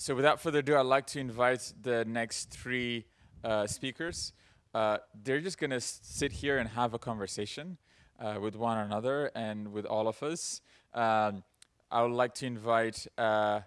so without further ado, I'd like to invite the next three uh, speakers. Uh, they're just going to sit here and have a conversation uh, with one another and with all of us. Um, I would like to invite uh,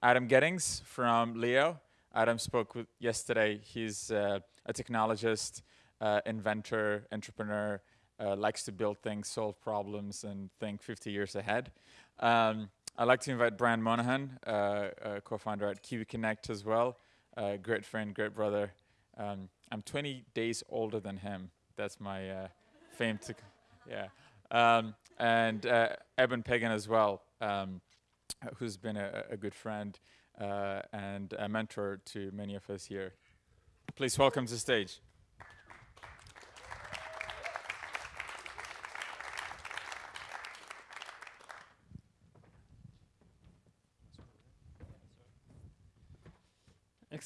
Adam Gettings from Leo. Adam spoke with yesterday. He's uh, a technologist, uh, inventor, entrepreneur, likes to build things, solve problems, and think 50 years ahead. Um, I'd like to invite Brian Monahan, uh, uh, co-founder at Kiwi Connect as well. Uh, great friend, great brother. Um, I'm 20 days older than him. That's my fame to, yeah. Um, and uh, Eben Pagan as well, um, who's been a, a good friend uh, and a mentor to many of us here. Please welcome to the stage.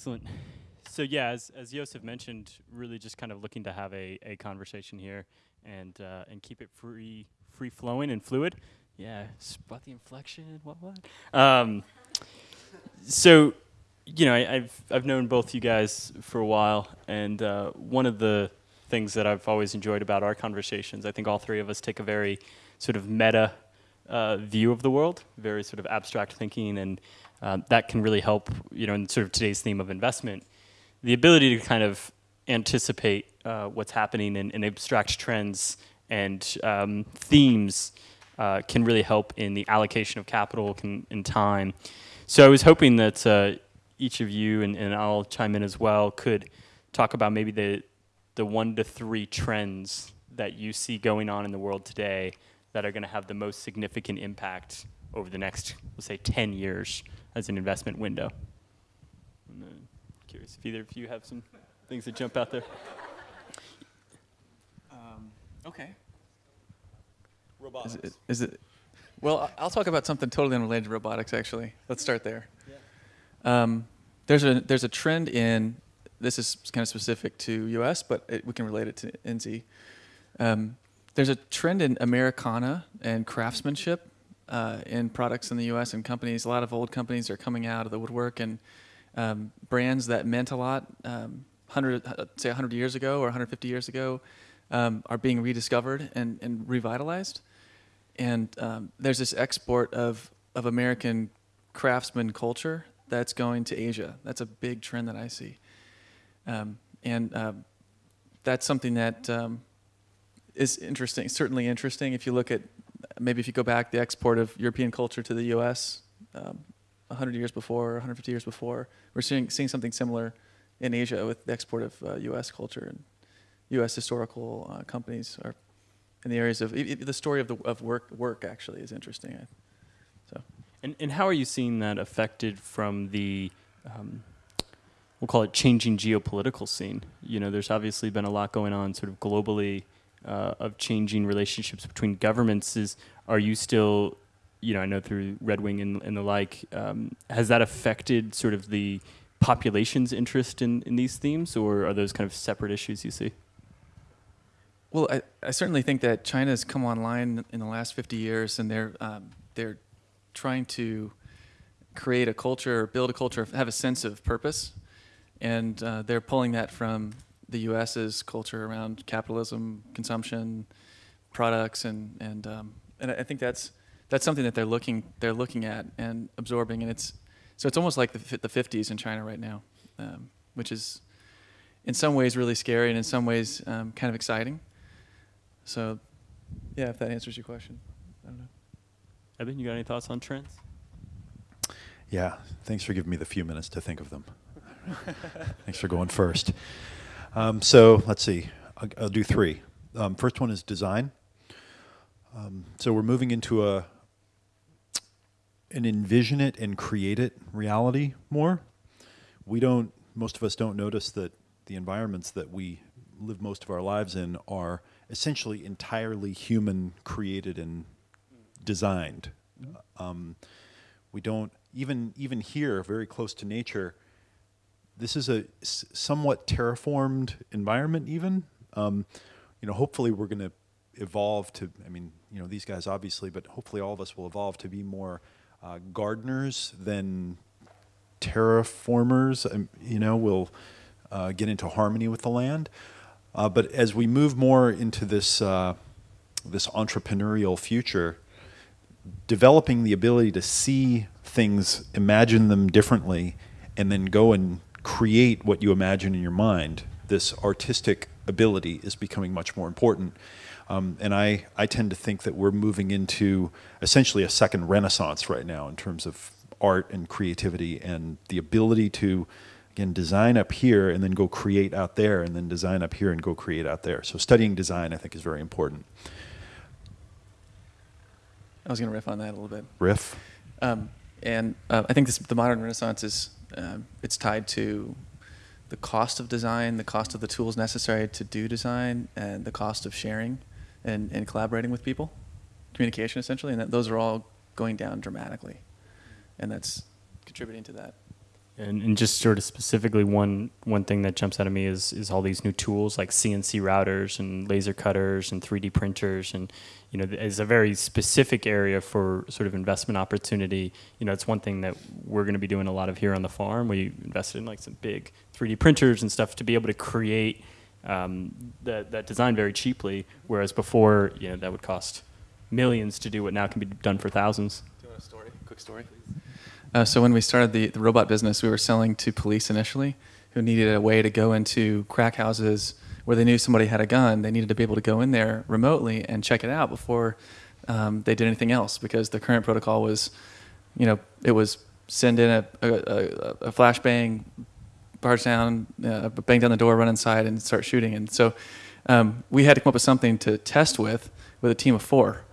Excellent. So yeah, as, as Josef mentioned, really just kind of looking to have a, a conversation here and uh, and keep it free free flowing and fluid. Yeah, spot the inflection. What what? Um, so, you know, I, have I've known both you guys for a while, and uh, one of the things that I've always enjoyed about our conversations, I think all three of us take a very sort of meta uh, view of the world, very sort of abstract thinking and um, that can really help, you know, in sort of today's theme of investment, the ability to kind of anticipate uh, what's happening and, and, abstract trends and um, themes uh, can really help in the allocation of capital can, and time. So I was hoping that uh, each of you, and, and, I'll chime in as well, could talk about maybe the, the one to three trends that you see going on in the world today that are going to have the most significant impact over the next, let's say, 10 years as an investment window. I'm uh, curious if either of you have some things that jump out there. Um, okay. Robotics. Is it, is it, well, I'll talk about something totally unrelated to robotics, actually. Let's start there. Yeah. Um, there's, a, there's a trend in, this is kind of specific to US, but it, we can relate it to NZ. Um, there's a trend in Americana and craftsmanship uh, in products in the U.S. and companies. A lot of old companies are coming out of the woodwork, and um, brands that meant a lot, um, 100, uh, say 100 years ago or 150 years ago, um, are being rediscovered and, and revitalized. And um, there's this export of, of American craftsman culture that's going to Asia. That's a big trend that I see. Um, and uh, that's something that um, is interesting, certainly interesting if you look at maybe if you go back the export of European culture to the U.S. Um, 100 years before, 150 years before, we're seeing seeing something similar in Asia with the export of uh, U.S. culture and U.S. historical uh, companies are in the areas of the story of the of work work actually is interesting. So, and and how are you seeing that affected from the um, we'll call it changing geopolitical scene? You know, there's obviously been a lot going on sort of globally uh, of changing relationships between governments is are you still you know I know through Red Wing and, and the like um, has that affected sort of the population's interest in, in these themes or are those kind of separate issues you see? Well, I, I certainly think that China has come online in the last 50 years and they're um, they're trying to create a culture, or build a culture, have a sense of purpose, and uh, they're pulling that from the U.S.'s culture around capitalism, consumption, products, and and um, and I think that's that's something that they're looking they're looking at and absorbing, and it's so it's almost like the the 50s in China right now, um, which is in some ways really scary and in some ways um, kind of exciting. So, yeah, if that answers your question, I don't know. Eben, you got any thoughts on trends? Yeah, thanks for giving me the few minutes to think of them. thanks for going first. Um, so let's see, I'll, I'll do three. Um, first one is design. Um, so we're moving into a an envision it and create it reality more. We don't, most of us don't notice that the environments that we live most of our lives in are essentially entirely human created and designed. Mm -hmm. um, we don't, even, even here, very close to nature, this is a somewhat terraformed environment even. Um, you know, hopefully we're going to evolve to, I mean, you know, these guys obviously, but hopefully all of us will evolve to be more uh, gardeners than terraformers, um, you know, we'll uh, get into harmony with the land. Uh, but as we move more into this uh, this entrepreneurial future, developing the ability to see things, imagine them differently, and then go and create what you imagine in your mind, this artistic ability is becoming much more important. Um, and I, I tend to think that we're moving into essentially a second renaissance right now in terms of art and creativity and the ability to, again, design up here and then go create out there and then design up here and go create out there. So studying design, I think, is very important. I was going to riff on that a little bit. Riff? Um, and uh, I think this, the modern renaissance is, um, it's tied to the cost of design, the cost of the tools necessary to do design, and the cost of sharing and, and collaborating with people, communication essentially, and that those are all going down dramatically, and that's contributing to that. And, and just sort of specifically, one one thing that jumps out of me is is all these new tools like CNC routers and laser cutters and 3D printers, and you know, is a very specific area for sort of investment opportunity. You know, it's one thing that we're going to be doing a lot of here on the farm. We invested in like some big 3D printers and stuff to be able to create um, that that design very cheaply, whereas before, you know, that would cost millions to do what now can be done for thousands. Do you want a story? Quick story. Uh, so when we started the, the robot business, we were selling to police initially, who needed a way to go into crack houses where they knew somebody had a gun. They needed to be able to go in there remotely and check it out before um, they did anything else, because the current protocol was, you know, it was send in a, a, a, flashbang, barge down, uh, bang down the door, run inside, and start shooting. And so um, we had to come up with something to test with with a team of four.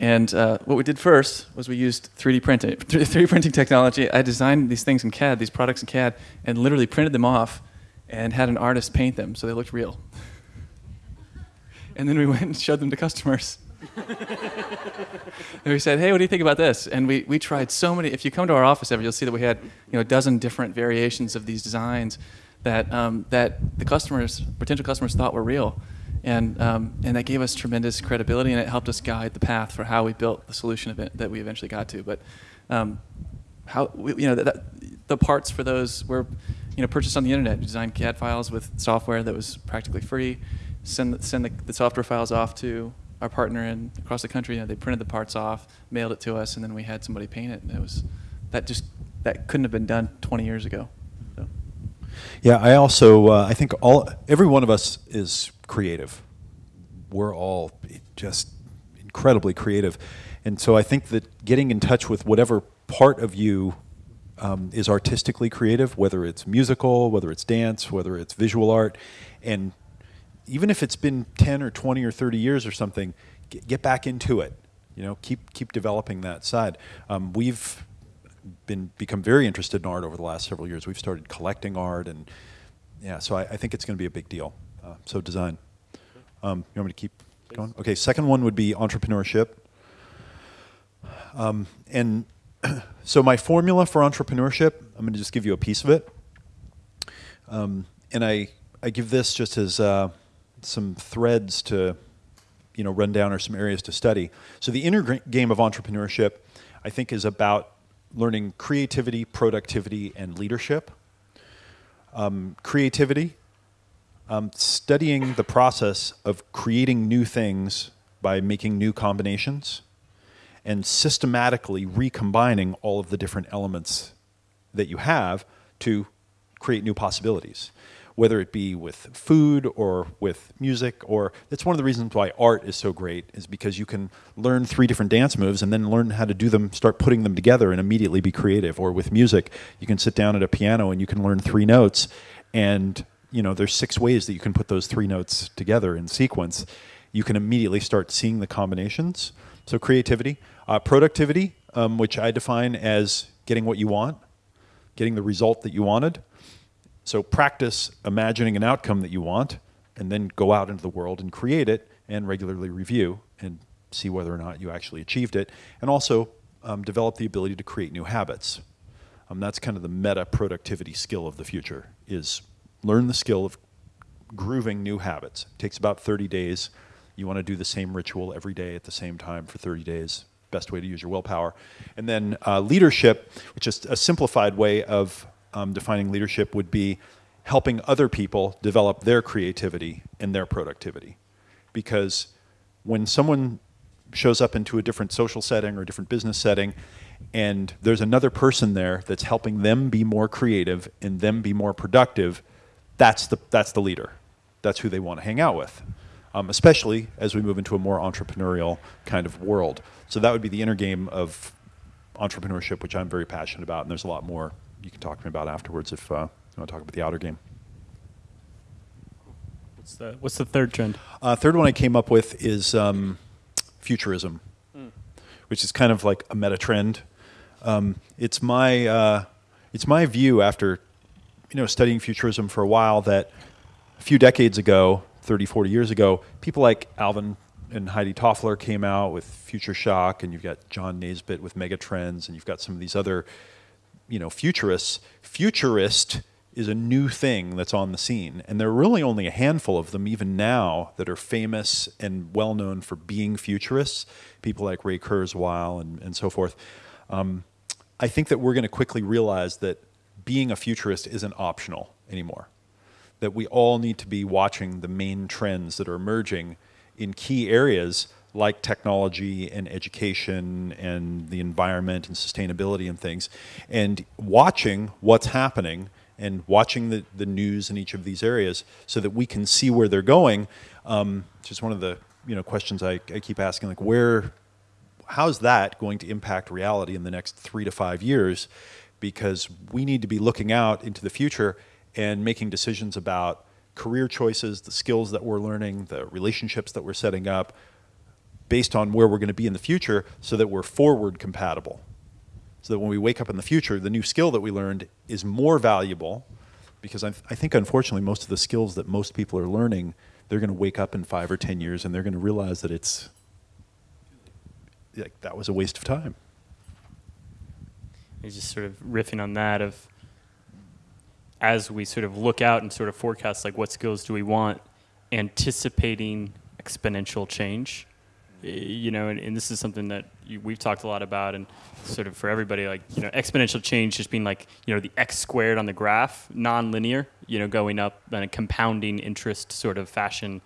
And uh, what we did first was we used 3D printing, 3D printing technology. I designed these things in CAD, these products in CAD, and literally printed them off and had an artist paint them so they looked real. and then we went and showed them to customers. and we said, "Hey, what do you think about this?" And we, we tried so many. If you come to our office ever, you'll see that we had you know a dozen different variations of these designs that um, that the customers, potential customers, thought were real and um, and that gave us tremendous credibility, and it helped us guide the path for how we built the solution event that we eventually got to. But um, how we, you know that, that, the parts for those were you know purchased on the internet. Designed CAD files with software that was practically free. Send send the, the software files off to our partner in across the country. You know, they printed the parts off, mailed it to us, and then we had somebody paint it. And it was that just that couldn't have been done 20 years ago. Yeah, I also uh, I think all every one of us is creative. We're all just incredibly creative. And so I think that getting in touch with whatever part of you um, is artistically creative, whether it's musical, whether it's dance, whether it's visual art, and even if it's been 10 or 20 or 30 years or something, get, get back into it. You know, keep keep developing that side. Um, we've been become very interested in art over the last several years. We've started collecting art, and yeah, so I, I think it's going to be a big deal. Uh, so design. Um, you want me to keep Please. going? Okay. Second one would be entrepreneurship. Um, and so my formula for entrepreneurship, I'm going to just give you a piece of it. Um, and I, I give this just as uh, some threads to, you know, run down or some areas to study. So the inner game of entrepreneurship, I think, is about learning creativity, productivity, and leadership. Um, creativity um, studying the process of creating new things by making new combinations and systematically recombining all of the different elements that you have to create new possibilities whether it be with food or with music or that's one of the reasons why art is so great is because you can learn three different dance moves and then learn how to do them start putting them together and immediately be creative or with music you can sit down at a piano and you can learn three notes and you know, there's six ways that you can put those three notes together in sequence. You can immediately start seeing the combinations. So creativity, uh, productivity, um, which I define as getting what you want, getting the result that you wanted. So practice imagining an outcome that you want, and then go out into the world and create it, and regularly review and see whether or not you actually achieved it, and also um, develop the ability to create new habits. Um, that's kind of the meta productivity skill of the future is learn the skill of grooving new habits. It takes about 30 days. You want to do the same ritual every day at the same time for 30 days. best way to use your willpower. And then uh, leadership, which is a simplified way of um, defining leadership, would be helping other people develop their creativity and their productivity. Because when someone shows up into a different social setting or a different business setting, and there's another person there that's helping them be more creative and them be more productive, that's the, that's the leader. That's who they want to hang out with, um, especially as we move into a more entrepreneurial kind of world. So that would be the inner game of entrepreneurship, which I'm very passionate about, and there's a lot more you can talk to me about afterwards if uh, you want to talk about the outer game. What's the, what's the third trend? Uh, third one I came up with is um, futurism, mm. which is kind of like a meta trend. Um, it's my uh, it's my view after you know studying futurism for a while that a few decades ago, 30, 40 years ago, people like Alvin and Heidi Toffler came out with Future Shock, and you've got John Naisbitt with Megatrends, and you've got some of these other, you know, futurists. Futurist is a new thing that's on the scene, and there are really only a handful of them even now that are famous and well known for being futurists. People like Ray Kurzweil and, and so forth. Um, I think that we're going to quickly realize that being a futurist isn't optional anymore that we all need to be watching the main trends that are emerging in key areas like technology and education and the environment and sustainability and things, and watching what's happening and watching the, the news in each of these areas so that we can see where they're going. Um, just one of the you know questions I, I keep asking, like where, how's that going to impact reality in the next three to five years? Because we need to be looking out into the future and making decisions about career choices, the skills that we're learning, the relationships that we're setting up, based on where we're going to be in the future so that we're forward compatible. So that when we wake up in the future, the new skill that we learned is more valuable because I, I think unfortunately most of the skills that most people are learning, they're going to wake up in five or 10 years and they're going to realize that it's, like, that was a waste of time. He's just sort of riffing on that of as we sort of look out and sort of forecast like what skills do we want, anticipating exponential change. You know, and, and this is something that you, we've talked a lot about, and sort of for everybody, like you know, exponential change just being like you know the x squared on the graph, non-linear. You know, going up in a compounding interest sort of fashion,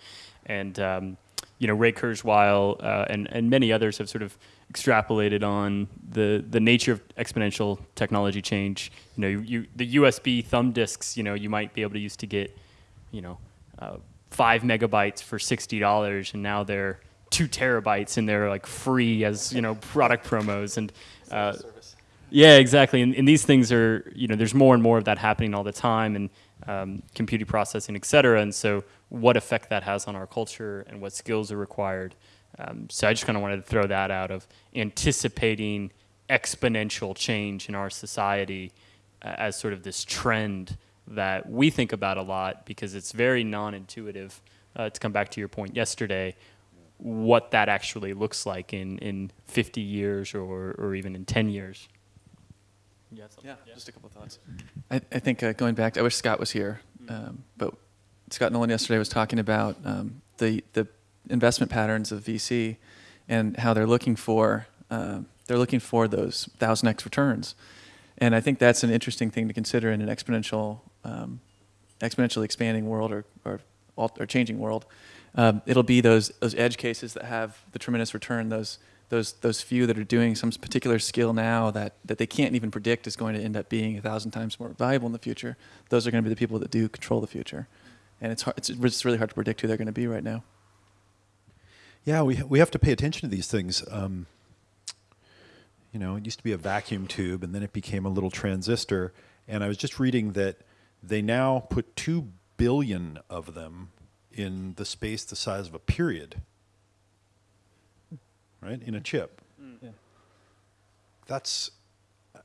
and um, you know, Ray Kurzweil uh, and and many others have sort of extrapolated on the the nature of exponential technology change. You know, you, you, the USB thumb disks, you know, you might be able to use to get, you know, uh, five megabytes for sixty dollars, and now they're two terabytes and they're like free as you know product promos and. Uh, yeah, exactly. And, and, these things are, you know, there's more and more of that happening all the time, and um, computing processing, et cetera. And so, what effect that has on our culture and what skills are required. Um, so I just kind of wanted to throw that out of anticipating exponential change in our society uh, as sort of this trend that we think about a lot because it's very non-intuitive. Uh, to come back to your point yesterday, what that actually looks like in, in 50 years or, or even in 10 years. Yeah, yeah, just a couple of thoughts. I, I think uh, going back, to, I wish Scott was here, um, but Scott Nolan yesterday was talking about um, the the investment patterns of VC and how they're looking for uh, they're looking for those thousand x returns, and I think that's an interesting thing to consider in an exponential um, exponentially expanding world or or, or changing world. Um, it'll be those those edge cases that have the tremendous return. Those those those few that are doing some particular skill now that that they can't even predict is going to end up being a thousand times more valuable in the future. Those are going to be the people that do control the future, and it's hard, it's, it's really hard to predict who they're going to be right now. Yeah, we we have to pay attention to these things. Um, you know, it used to be a vacuum tube, and then it became a little transistor. And I was just reading that they now put two billion of them in the space the size of a period, right, in a chip. Mm. Yeah. That's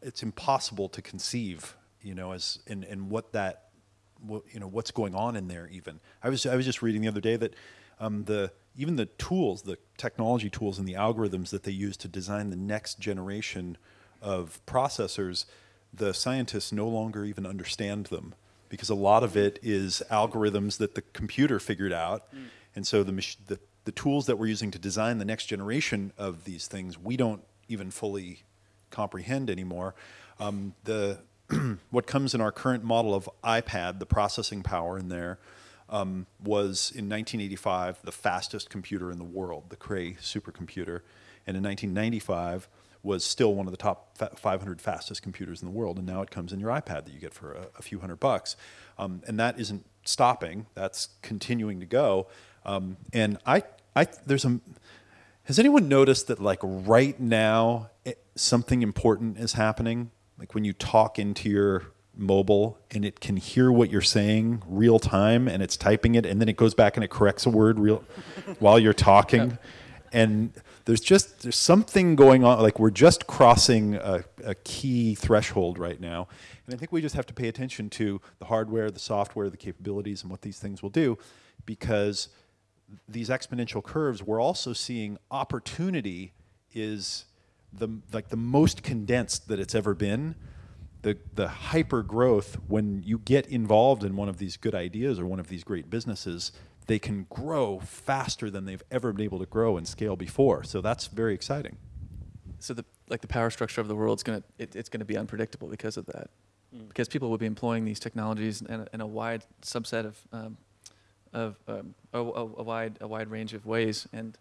it's impossible to conceive, you know, as and and what that, what, you know, what's going on in there. Even I was I was just reading the other day that um, the even the tools, the technology tools and the algorithms that they use to design the next generation of processors, the scientists no longer even understand them because a lot of it is algorithms that the computer figured out. Mm. And so the, the, the the tools that we're using to design the next generation of these things, we don't even fully comprehend anymore. Um, the what comes in our current model of iPad, the processing power in there, um, was in 1985 the fastest computer in the world, the Cray supercomputer, and in 1995 was still one of the top 500 fastest computers in the world, and now it comes in your iPad that you get for a, a few hundred bucks, um, and that isn't stopping; that's continuing to go. Um, and I, I, there's a. Has anyone noticed that like right now it, eh, something important is happening? Like when you talk into your mobile and it can hear what you're saying real time and it's typing it and then it goes back and it corrects a word real while you're talking. And there's just there's something going on like we're just crossing a, a, key threshold right now. And i think we just have to pay attention to the hardware the software the capabilities and what these things will do because these exponential curves we're also seeing opportunity is the like the most condensed that it's ever been. The the hyper growth when you get involved in one of these good ideas or one of these great businesses they can grow faster than they've ever been able to grow and scale before. So that's very exciting. So the like the power structure of the world is gonna it, it's gonna be unpredictable because of that, mm. because people will be employing these technologies in a, in a wide subset of um, of um, a, a, a, wide a wide range of ways, and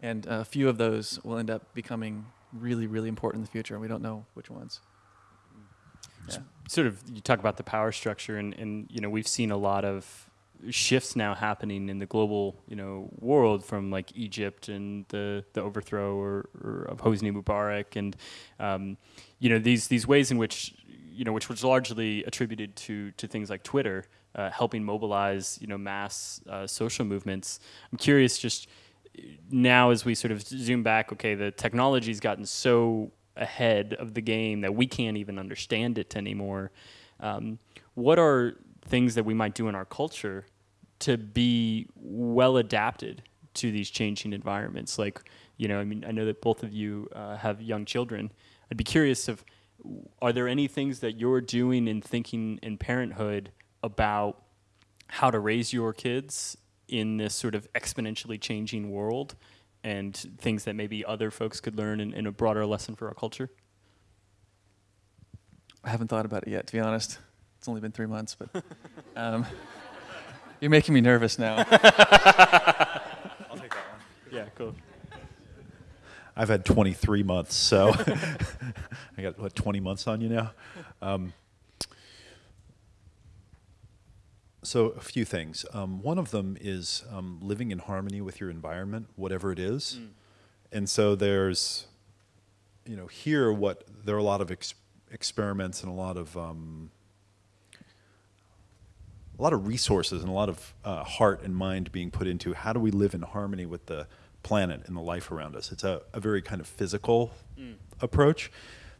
and a few of those will end up becoming really really important in the future, and we don't know which ones. Yeah. Sort of, you talk about the power structure, and, and you know we've seen a lot of shifts now happening in the global, you know, world from like Egypt and the, the overthrow or, or of Hosni Mubarak and, um, you know, these, these ways in which, you know, which was largely attributed to, to things like Twitter, uh, helping mobilize, you know, mass uh, social movements. I'm curious just now as we sort of zoom back, okay, the technology's gotten so ahead of the game that we can't even understand it anymore. Um, what are things that we might do in our culture to be well adapted to these changing environments. Like, you know, I mean, I know that both of you uh, have young children. I'd be curious of, are there any things that you're doing in thinking in parenthood about how to raise your kids in this sort of exponentially changing world and things that maybe other folks could learn in, in a broader lesson for our culture? I haven't thought about it yet, to be honest. It's only been three months, but um, you're making me nervous now. I'll take that one. Yeah, cool. I've had 23 months, so I got what 20 months on you now. Um, so a few things. Um, one of them is um, living in harmony with your environment, whatever it is. Mm. And so there's, you know, here what there are a lot of ex experiments and a lot of um, a lot of resources and a lot of uh, heart and mind being put into how do we live in harmony with the planet and the life around us. It's a, a very kind of physical mm. approach.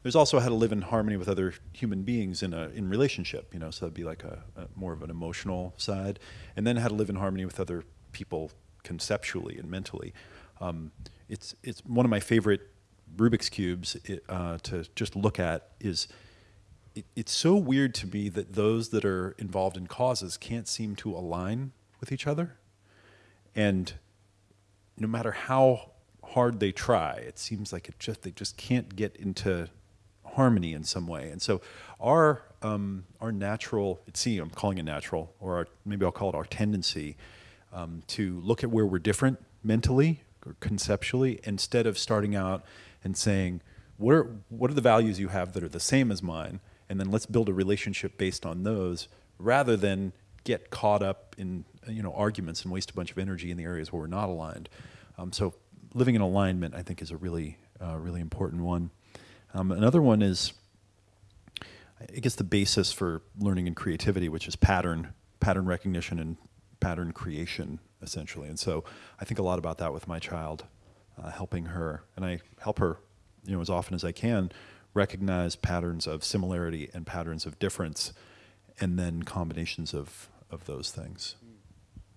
There's also how to live in harmony with other human beings in a in relationship. You know, so that'd be like a, a more of an emotional side, and then how to live in harmony with other people conceptually and mentally. Um, it's it's one of my favorite Rubik's cubes it, uh, to just look at is it, it's so weird to me that those that are involved in causes can't seem to align with each other. And no matter how hard they try, it seems like it just they just can't get into harmony in some way. And so our um, our natural, see, I'm calling it natural, or our, maybe I'll call it our tendency um, to look at where we're different mentally or conceptually, instead of starting out and saying, what are, what are the values you have that are the same as mine? And then let's build a relationship based on those rather than get caught up in you know arguments and waste a bunch of energy in the areas where we're not aligned. Um, so living in alignment, I think, is a really uh, really important one. Um, another one is, I guess, the basis for learning and creativity, which is pattern pattern recognition and pattern creation, essentially. And so I think a lot about that with my child, uh, helping her, and I help her, you know, as often as I can recognize patterns of similarity and patterns of difference, and then combinations of, of those things.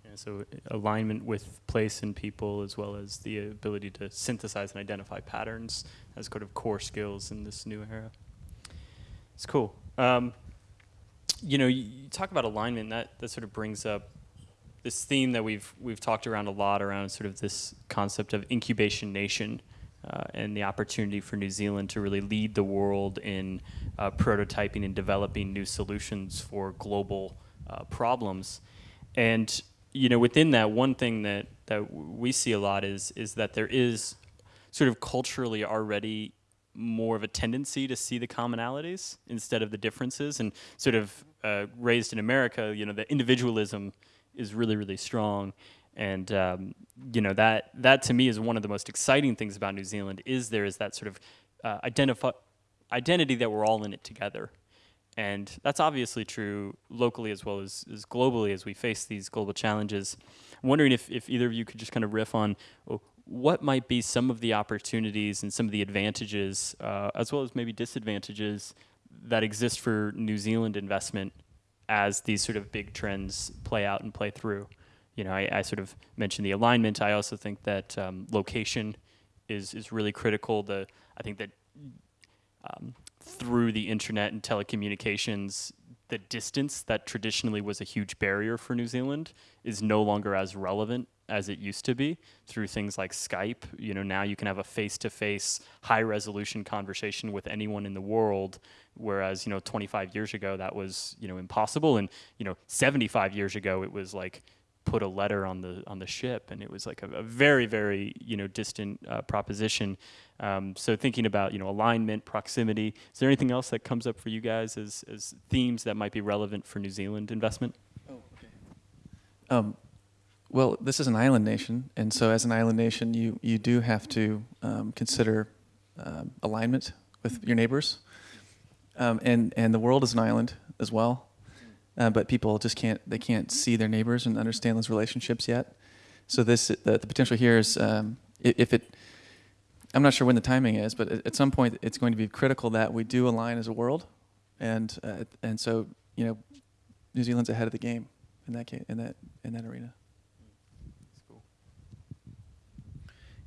Yeah, so alignment with place and people, as well as the ability to synthesize and identify patterns as kind of core skills in this new era. It's cool. Um, you know, you, you, talk about alignment, that, that sort of brings up this theme that we've we've talked around a lot around sort of this concept of incubation nation uh, and the opportunity for New Zealand to really lead the world in uh, prototyping and developing new solutions for global uh, problems. And you know, within that, one thing that that we see a lot is is that there is sort of culturally already more of a tendency to see the commonalities instead of the differences and sort of uh, raised in America, you know, the individualism is really, really strong. And, um, you know, that, that to me is one of the most exciting things about New Zealand is there is that sort of uh, identify, identity that we're all in it together. And that's obviously true locally as well as, as globally as we face these global challenges. I'm wondering if, if either of you could just kind of riff on oh, what might be some of the opportunities and some of the advantages, uh, as well as maybe disadvantages that exist for New Zealand investment as these sort of big trends play out and play through? You know, I, I sort of mentioned the alignment. I also think that um, location is is really critical. The I think that um, through the internet and telecommunications, the distance that traditionally was a huge barrier for New Zealand is no longer as relevant as it used to be through things like Skype. You know, now you can have a face-to-face, high-resolution conversation with anyone in the world, whereas you know, 25 years ago that was you know impossible, and you know, 75 years ago it was like put a letter on the on the ship, and it was like a, a very very you know distant uh, proposition. Um, so thinking about you know alignment, proximity. Is there anything else that comes up for you guys as as themes that might be relevant for New Zealand investment? Oh, okay. Um, well, this is an island nation, and so as an island nation, you you do have to um, consider um, alignment with your neighbors, um, and and the world is an island as well, uh, but people just can't they can't see their neighbors and understand those relationships yet. So this the, the potential here is um, if it. I'm not sure when the timing is, but at some point it's going to be critical that we do align as a world, and uh, and so you know, New Zealand's ahead of the game in that case, in that in that arena.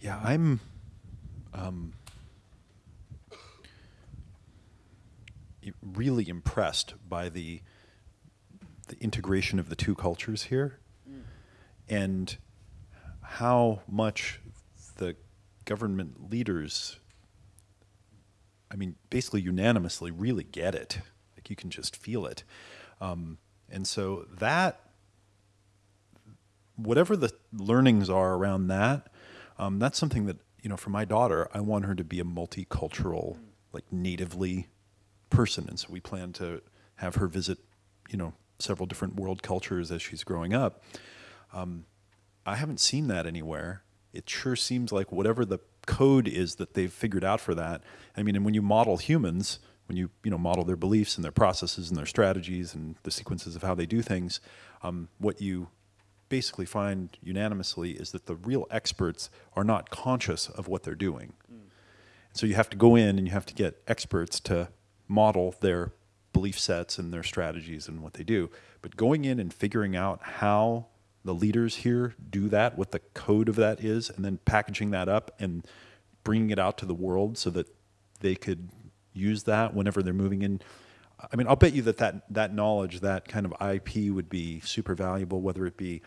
Yeah, I'm. Um, really impressed by the the integration of the two cultures here, mm. and how much the government leaders, I mean, basically unanimously, really get it. Like you can just feel it, um, and so that whatever the learnings are around that um, that's something that you know for my daughter i want her to be a multicultural like natively person and so we plan to have her visit you know several different world cultures as she's growing up um, i haven't seen that anywhere it sure seems like whatever the code is that they've figured out for that i mean and when you model humans when you you know model their beliefs and their processes and their strategies and the sequences of how they do things um, what you basically find unanimously is that the real experts are not conscious of what they're doing. Mm. So you have to go in and you have to get experts to model their belief sets and their strategies and what they do. But going in and figuring out how the leaders here do that, what the code of that is, and then packaging that up and bringing it out to the world so that they could use that whenever they're moving in. I mean, I'll bet you that that, that knowledge, that kind of IP would be super valuable, whether it be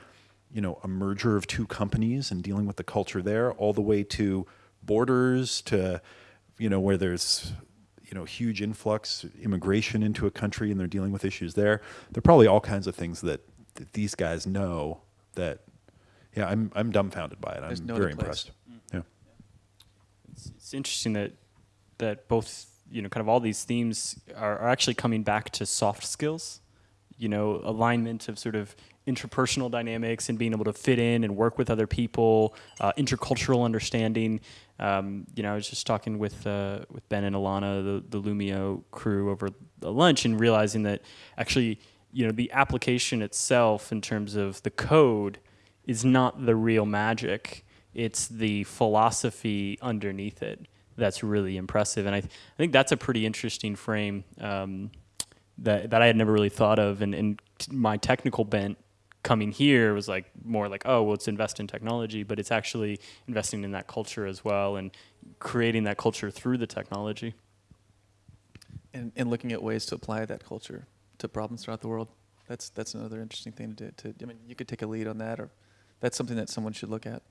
you know, a merger of two companies and dealing with the culture there, all the way to borders to, you know, where there's, you know, huge influx immigration into a country and they're dealing with issues there. There are probably all kinds of things that, that these guys know that, yeah, I'm, I'm dumbfounded by it. I'm no very impressed. Mm. Yeah. It's, it's interesting that, that both, you know, kind of all these themes are, are actually coming back to soft skills you know, alignment of sort of interpersonal dynamics and being able to fit in and work with other people, uh, intercultural understanding. Um, you know, I was just talking with uh, with Ben and Alana, the, the Loomio crew, over the lunch, and realizing that actually, you know, the application itself in terms of the code is not the real magic. It's the philosophy underneath it that's really impressive, and I, th- I think that's a pretty interesting frame. Um, that that I had never really thought of, and, and my technical bent coming here was like more like oh well it's invest in technology but it's actually investing in that culture as well and creating that culture through the technology and, and looking at ways to apply that culture to problems throughout the world that's that's another interesting thing to, to. I mean, you could take a lead on that, or that's something that someone should look at.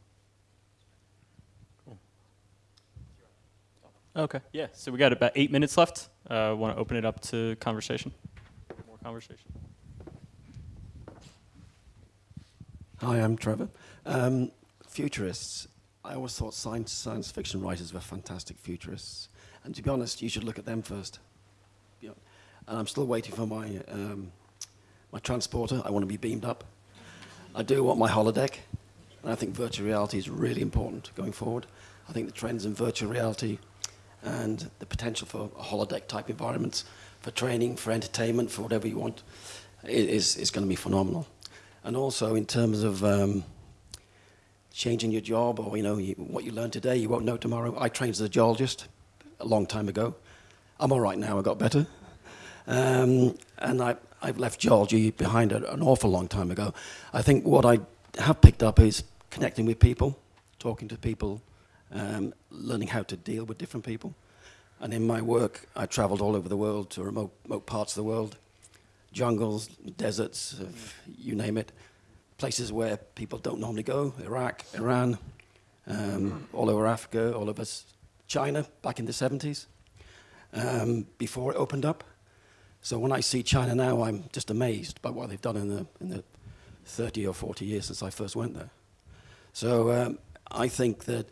Okay. Yeah. So we got about eight minutes left. Uh, Want to open it up to conversation? More conversation. Hi, I'm Trevor. Um, futurists. I always thought science, science fiction writers were fantastic futurists. And to be honest, you should look at them first. And I'm still waiting for my, um, my transporter. I want to be beamed up. I do want my holodeck. And I think virtual reality is really important going forward. I think the trends in virtual reality and the potential for holodeck type environments for training, for entertainment, for whatever you want, is, is going to be phenomenal. And also in terms of um, changing your job or you know you, what you learn today, you won't know tomorrow. I trained as a geologist a long time ago. I'm all right now. I got better, um, and I, I've left geology behind an awful long time ago. I think what I have picked up is connecting with people, talking to people, um, learning how to deal with different people. And in my work, I traveled all over the world to remote, remote parts of the world, jungles, deserts, you name it, places where people don't normally go, Iraq, Iran, um, all over Africa, all over China back in the 70s, um, before it opened up. So when I see China now, I'm just amazed by what they've done in the, in the 30 or 40 years since I first went there. So um, I think that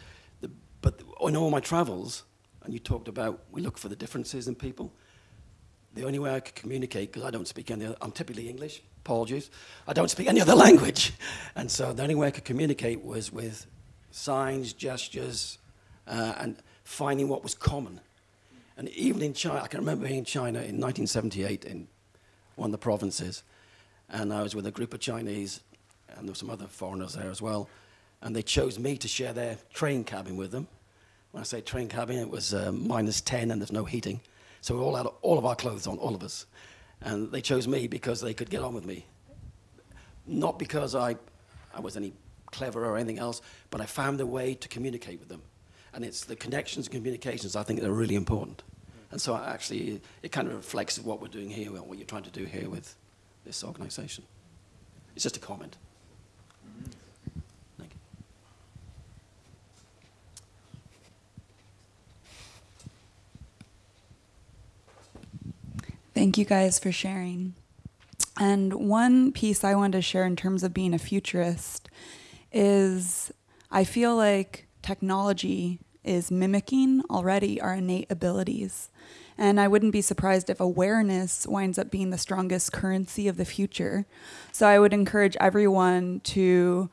but in all my travels, and you talked about we look for the differences in people, the only way I could communicate, because I don't speak any other, I'm typically English, apologies, I don't speak any other language. And so the only way I could communicate was with signs, gestures, uh, and finding what was common. And even in China, I can remember being in China in 1978 in one of the provinces, and I was with a group of Chinese, and there were some other foreigners there as well, and they chose me to share their train cabin with them. When I say train cabin, it was uh, minus 10 and there's no heating. So we all had all of our clothes on, all of us. And they chose me because they could get on with me. Not because I, I was any clever or anything else, but I found a way to communicate with them. And it's the connections and communications I think that are really important. And so actually, it kind of reflects what we're doing here, what you're trying to do here with this organization. It's just a comment. Thank you guys for sharing. And one piece I wanted to share in terms of being a futurist is I feel like technology is mimicking already our innate abilities. And I wouldn't be surprised if awareness winds up being the strongest currency of the future. So I would encourage everyone to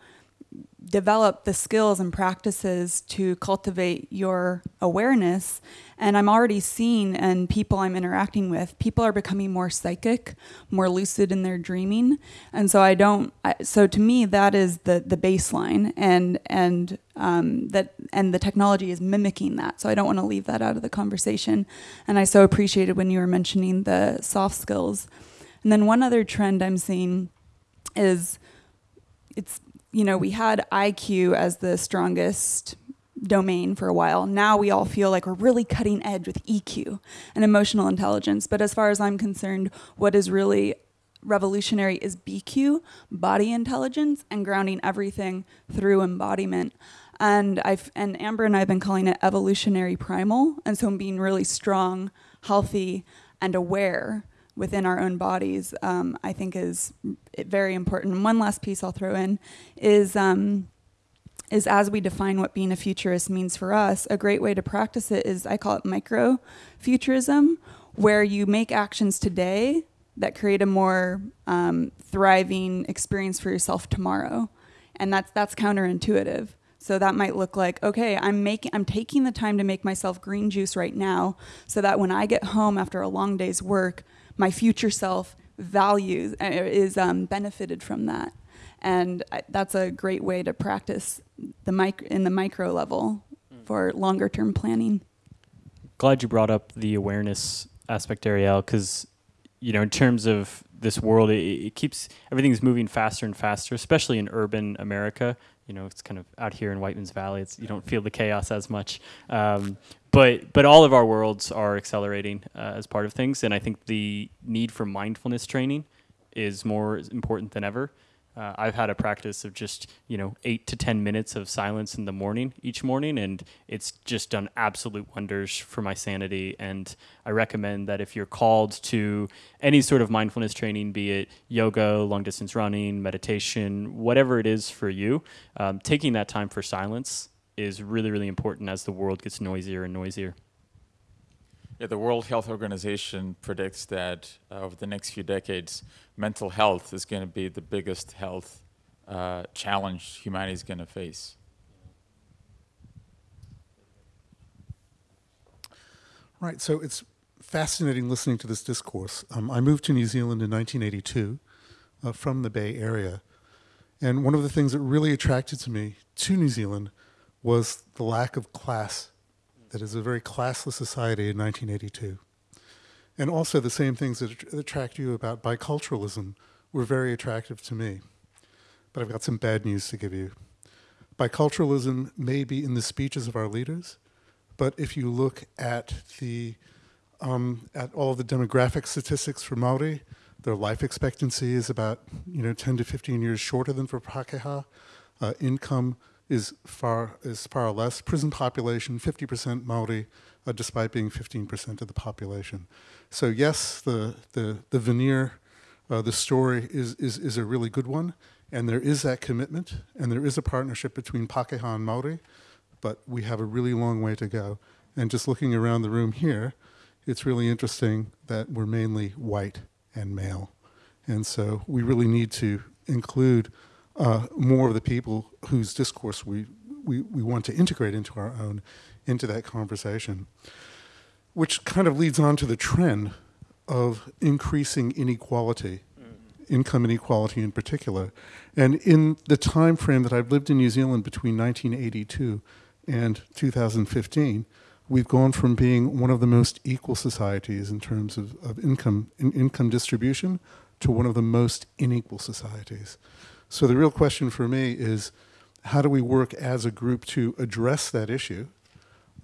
develop the skills and practices to cultivate your awareness. And I'm already seeing, and people I'm interacting with, people are becoming more psychic, more lucid in their dreaming. And so I don't. I, so to me, that is the the baseline, and and um, that and the technology is mimicking that. So I don't want to leave that out of the conversation. And I so appreciated when you were mentioning the soft skills. And then one other trend I'm seeing is it's you know, we had IQ as the strongest domain for a while. Now we all feel like we're really cutting edge with EQ and emotional intelligence. But as far as I'm concerned, what is really revolutionary is BQ, body intelligence, and grounding everything through embodiment. And I've and Amber and I've been calling it evolutionary primal. And so being really strong, healthy, and aware within our own bodies, um, I think is very important. One last piece I'll throw in is um, is as we define what being a futurist means for us, a great way to practice it is I call it micro futurism, where you make actions today that create a more um, thriving experience for yourself tomorrow, and that's that's counterintuitive. So that might look like, okay, I'm making I'm taking the time to make myself green juice right now so that when I get home after a long day's work, my future self values uh, is um, benefited from that and I, that's a great way to practice the mic- in the micro level mm. for longer term planning glad you brought up the awareness aspect ariel because you know in terms of this world it, it keeps everything's moving faster and faster especially in urban america you know it's kind of out here in whiteman's valley it's you don't feel the chaos as much um, but but all of our worlds are accelerating uh, as part of things, and I think the need for mindfulness training is more important than ever. Uh, I've had a practice of just you know eight to ten minutes of silence in the morning each morning, and it's just done absolute wonders for my sanity. And I recommend that if you're called to any sort of mindfulness training, be it yoga, long distance running, meditation, whatever it is for you, um, taking that time for silence is really really important as the world gets noisier and noisier. Yeah, the World Health Organization predicts that uh, over the next few decades, mental health is going to be the biggest health uh, challenge humanity is going to face. Right, so it's fascinating listening to this discourse. Um, I moved to New Zealand in 1982 uh, from the Bay Area. And one of the things that really attracted to me to New Zealand was the lack of class that is a very classless society in 1982. And also the same things that attract you about biculturalism were very attractive to me. But I've got some bad news to give you. Biculturalism may be in the speeches of our leaders, but if you look at the um, at all the demographic statistics for Maori, their life expectancy is about you know 10 to 15 years shorter than for Pakeha. Uh, income is far is far less. Prison population, 50% Maori, uh, despite being 15% of the population. So yes, the the the veneer, uh, the story is is is a really good one, and there is that commitment, and there is a partnership between Pakeha and Maori, but we have a really long way to go. And just looking around the room here, it's really interesting that we're mainly white and male, and so we really need to include uh, more of the people whose discourse we, we, we want to integrate into our own, into that conversation. Which kind of leads on to the trend of increasing inequality, mm-hmm. income inequality in particular. And in the time frame that I've lived in New Zealand between 1982 and 2015, we've gone from being one of the most equal societies in terms of, of income in income distribution to one of the most unequal societies. So the real question for me is how do we work as a group to address that issue?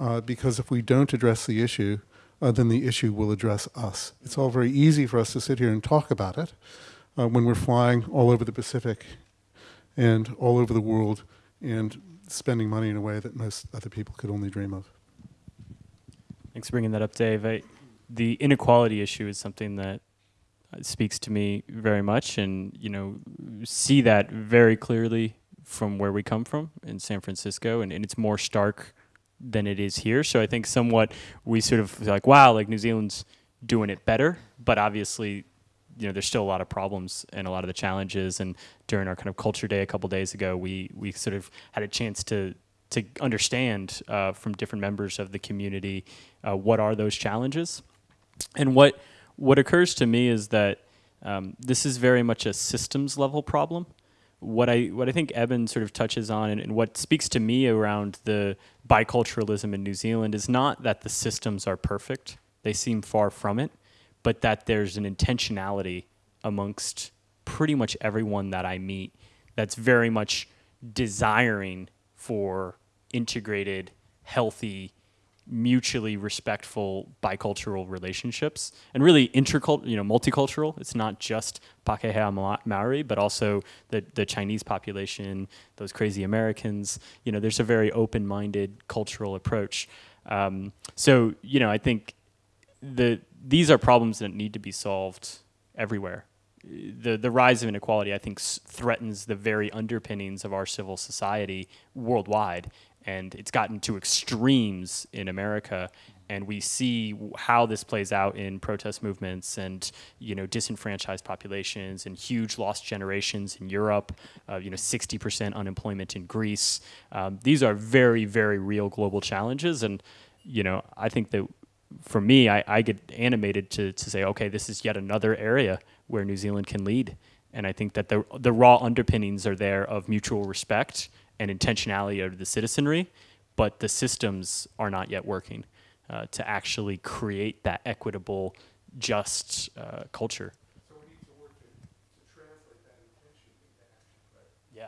Uh, because if we don't address the issue, uh, then the issue will address us. It's all very easy for us to sit here and talk about it uh, when we're flying all over the Pacific and all over the world and spending money in a way that most other people could only dream of. Thanks for bringing that up, Dave. I, the inequality issue is something that speaks to me very much, and you know, see that very clearly from where we come from in San Francisco, and, and it's more stark than it is here. So I think somewhat we sort of like, wow, like New Zealand's doing it better, but obviously, you know, there's still a lot of problems and a lot of the challenges. And during our kind of culture day a couple days ago, we we sort of had a chance to to understand uh, from different members of the community uh, what are those challenges and what what occurs to me is that um, this is very much a systems level problem. What I what I think Eben sort of touches on, and, and, what speaks to me around the biculturalism in New Zealand, is not that the systems are perfect; they seem far from it, but that there's an intentionality amongst pretty much everyone that I meet that's very much desiring for integrated, healthy mutually respectful bicultural relationships and really intercultural, you know, multicultural. It's not just Pakeha Maori, but also the, the Chinese population, those crazy Americans. You know, there's a very open-minded cultural approach. Um, so, you know, I think the these are problems that need to be solved everywhere. The, the rise of inequality, I think, threatens the very underpinnings of our civil society worldwide and it's gotten to extremes in America. And we see how this plays out in protest movements and you know disenfranchised populations and huge lost generations in Europe, uh, you know 60% unemployment in Greece. Um, these are very very real global challenges, and you know I think that for me I, I get animated to to say okay this is yet another area where New Zealand can lead, and I think that the the raw underpinnings are there of mutual respect and intentionality of the citizenry, but the systems are not yet working uh, to actually create that equitable, just uh, culture. So to to, to translate that intention into action, right? Yeah.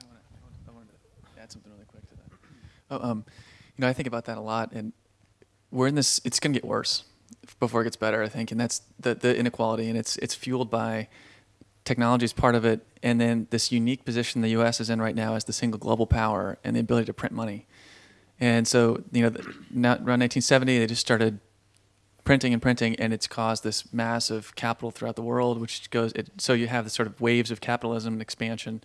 I want to, I want to add something really quick to that. Oh, um, you know, I think about that a lot, and we're in this. It's going to get worse before it gets better. I think, and that's the the inequality, and it's it's fueled by technology is part of it, and then this unique position the U.S. is in right now as the single global power and the ability to print money. And so, you know, around 1970, they just started printing and printing, and it's caused this mass of capital throughout the world, which goes. It, so you have the sort of waves of capitalism and expansion,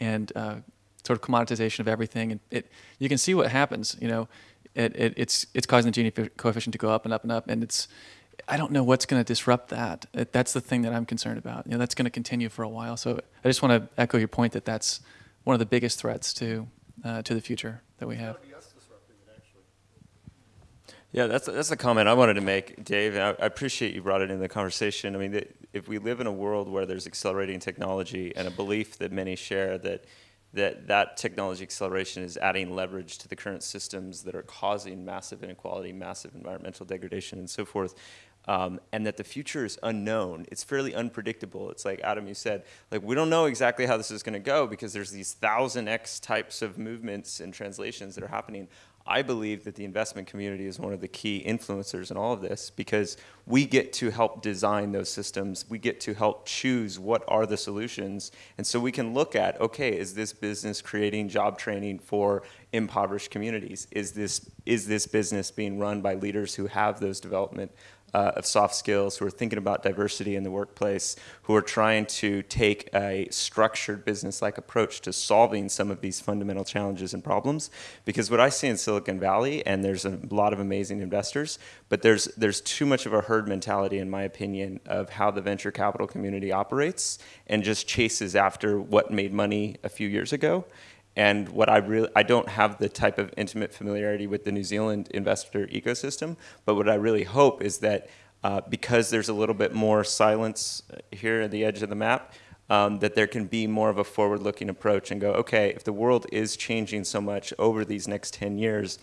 and uh, sort of commoditization of everything, and it. You can see what happens. You know, it, it it's it's causing the Gini coefficient to go up and up and up, and it's I don't know what's going to disrupt that. That's the thing that I'm concerned about. You know, that's going to continue for a while. So I just want to echo your point that that's one of the biggest threats to uh, to the future that we have. Yeah, that's that's a comment I wanted to make, Dave. I, I appreciate you brought it into the conversation. I mean, if we live in a world where there's accelerating technology and a belief that many share that that that technology acceleration is adding leverage to the current systems that are causing massive inequality, massive environmental degradation, and so forth um, and that the future is unknown. It's fairly unpredictable. It's like Adam, you said, like we don't know exactly how this is going to go because there's these thousand X types of movements and translations that are happening. I believe that the investment community is one of the key influencers in all of this because we get to help design those systems. We get to help choose what are the solutions. And so we can look at, okay, is this business creating job training for impoverished communities? Is this, is this business being run by leaders who have those development uh, of soft skills, who are thinking about diversity in the workplace, who are trying to take a structured business-like approach to solving some of these fundamental challenges and problems. Because what I see in Silicon Valley, and there's a lot of amazing investors, but there's, there's too much of a herd mentality, in my opinion, of how the venture capital community operates and just chases after what made money a few years ago. And what I really, I don't have the type of intimate familiarity with the New Zealand investor ecosystem, but what I really hope is that uh, because there's a little bit more silence uh, here at the edge of the map, um, that there can be more of a forward-looking approach and go, okay, if the world is changing so much over these next 10 years,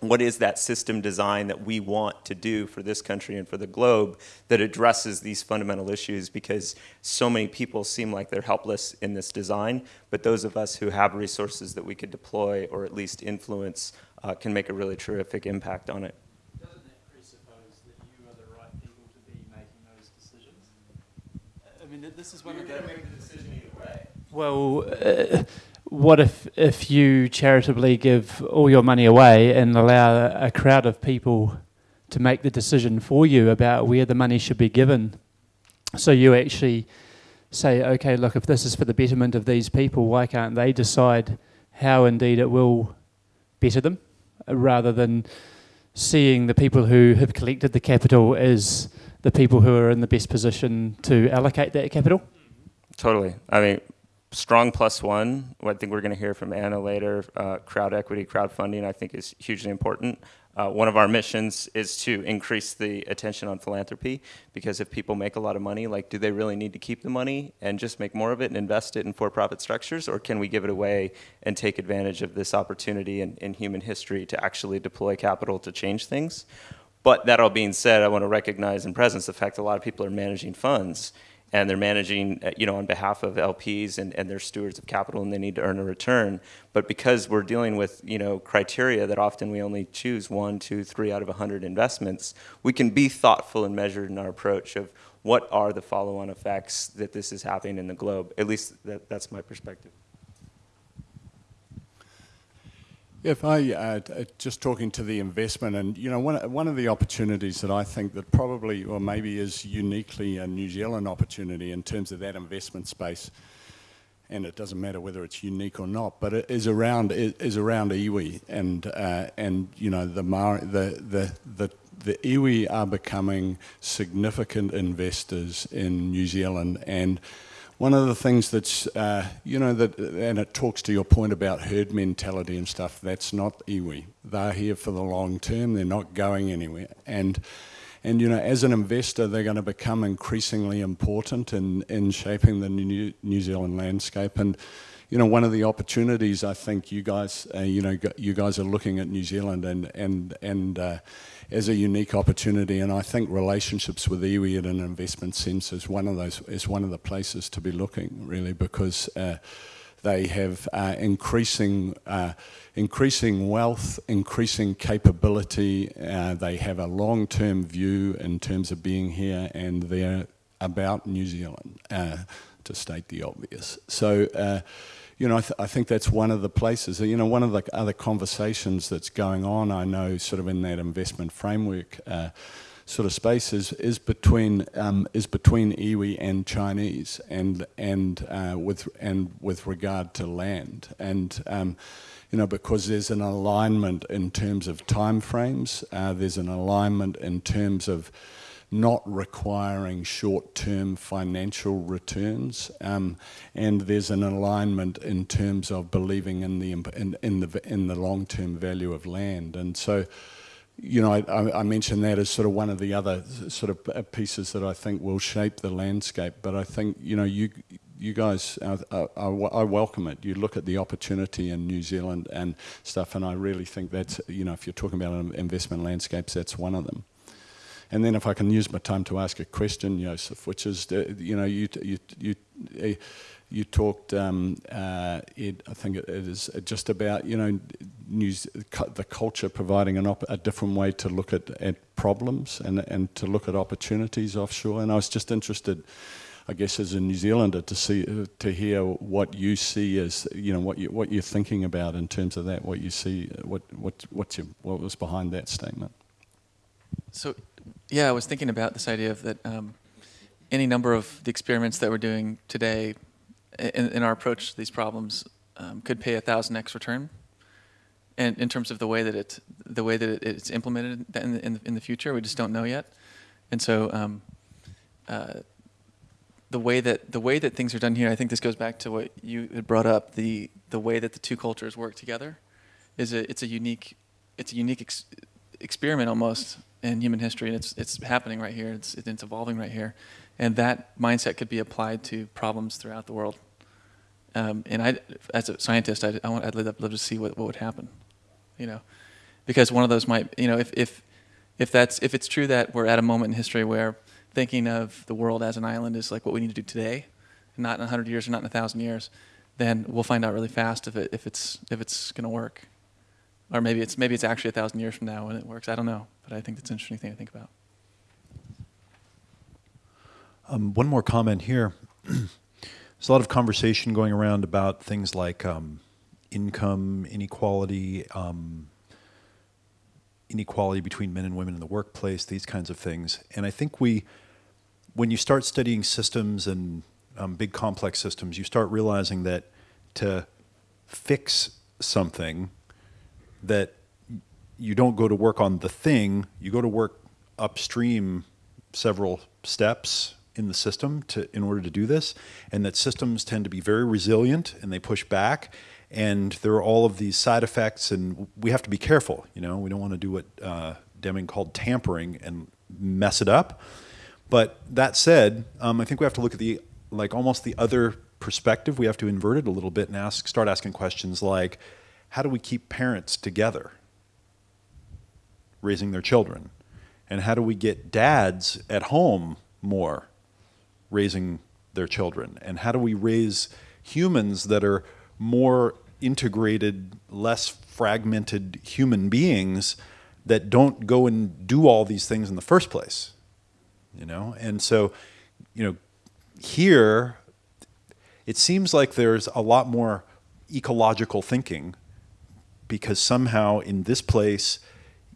what is that system design that we want to do for this country and for the globe that addresses these fundamental issues because so many people seem like they're helpless in this design, but those of us who have resources that we could deploy or at least influence uh, can make a really terrific impact on it. Doesn't that presuppose that you are the right people to be making those decisions? I mean, this is one of the... make the decision either way. Well, uh, what if if you charitably give all your money away and allow a crowd of people to make the decision for you about where the money should be given? So you actually say, okay, look, if this is for the betterment of these people, why can't they decide how indeed it will better them, rather than seeing the people who have collected the capital as the people who are in the best position to allocate that capital? Totally. I mean, strong plus one. I think we're going to hear from Anna later. Uh, crowd equity, crowdfunding, I think is hugely important. Uh, one of our missions is to increase the attention on philanthropy because if people make a lot of money, like do they really need to keep the money and just make more of it and invest it in for-profit structures or can we give it away and take advantage of this opportunity in, in human history to actually deploy capital to change things? But that all being said, I want to recognize in presence the fact that a lot of people are managing funds and they're managing, uh, you know, on behalf of LPs and, and they're stewards of capital and they need to earn a return. But because we're dealing with, you know, criteria that often we only choose one, two, three out of a 100 investments, we can be thoughtful and measured in our approach of what are the follow-on effects that this is happening in the globe. At least that, that's my perspective. If I uh, just talking to the investment, and you know, one one of the opportunities that I think that probably or maybe is uniquely a New Zealand opportunity in terms of that investment space, and it doesn't matter whether it's unique or not, but it is around is around iwi, and uh, and you know the the the the the iwi are becoming significant investors in New Zealand. And one of the things that's, uh, you know, that, and it talks to your point about herd mentality and stuff, that's not iwi. They're here for the long term, they're not going anywhere. And, and you know, as an investor, they're going to become increasingly important in, in shaping the New, New Zealand landscape. And, you know, one of the opportunities I think you guys, uh, you know, you guys are looking at New Zealand and, and, and, uh, as a unique opportunity. And I think relationships with iwi in an investment sense is one of those is one of the places to be looking really because. Uh, they have uh, increasing, uh, increasing wealth, increasing capability. Uh, they have a long-term view in terms of being here, and they're about New Zealand, uh, to state the obvious. So, uh, you know, I, th I, think that's one of the places. You know, one of the other conversations that's going on. I know, sort of in that investment framework uh, sort of space is, is between um, is between iwi and Chinese, and and uh, with and with regard to land, and um, you know because there's an alignment in terms of timeframes. Uh, there's an alignment in terms of not requiring short-term financial returns, um, and there's an alignment in terms of believing in the in, in the in the long-term value of land, and so you know, I, I, mentioned that as sort of one of the other sort of uh, pieces that I think will shape the landscape. But I think, you know, you you guys, uh, I, I, welcome it. You look at the opportunity in New Zealand and stuff, and I really think that's, you know, if you're talking about investment landscapes, that's one of them. And then if I can use my time to ask a question, Joseph, which is, uh, you know, you, you, you, uh, you talked, um, uh, Ed, I think it is just about, you know, news, the culture providing an a different way to look at, at problems and, and to look at opportunities offshore. And I was just interested, I guess, as a New Zealander, to see to hear what you see as, you know, what you what you're thinking about in terms of that. What you see, what what what's your, what was behind that statement? So, yeah, I was thinking about this idea of that. Um, any number of the experiments that we're doing today in, in our approach to these problems um, could pay a thousand x return. And in terms of the way that it, the way that it's implemented in the, in the, in the future, we just don't know yet. And so, um, uh, the way that the way that things are done here, I think this goes back to what you had brought up. The the way that the two cultures work together is a it's a unique it's a unique ex experiment almost in human history, and it's it's happening right here. It's it's evolving right here, and that mindset could be applied to problems throughout the world. Um, and I, as a scientist, I, I want, I'd love, love to see what, what would happen, you know, because one of those might, you know, if, if, if that's, if it's true that we're at a moment in history where thinking of the world as an island is like what we need to do today, not in a hundred years or not in a thousand years, then we'll find out really fast if it, if it's, if it's going to work. Or maybe it's, maybe it's actually a thousand years from now when it works. I don't know, but I think that's an interesting thing to think about. Um, one more comment here. There's a lot of conversation going around about things like um, income inequality, um, inequality between men and women in the workplace, these kinds of things. And I think we, when you start studying systems and um, big complex systems, you start realizing that to fix something, that you don't go to work on the thing, you go to work upstream several steps in the system to in order to do this, and that systems tend to be very resilient and they push back. And there are all of these side effects, and we have to be careful. You know, we don't want to do what uh, Deming called tampering and mess it up. But that said, um, I think we have to look at the like almost the other perspective. We have to invert it a little bit and ask, start asking questions like, how do we keep parents together, raising their children, and how do we get dads at home more raising their children? And how do we raise humans that are more integrated, less fragmented human beings that don't go and do all these things in the first place? You know, and so, you know, here it seems like there's a lot more ecological thinking because somehow in this place,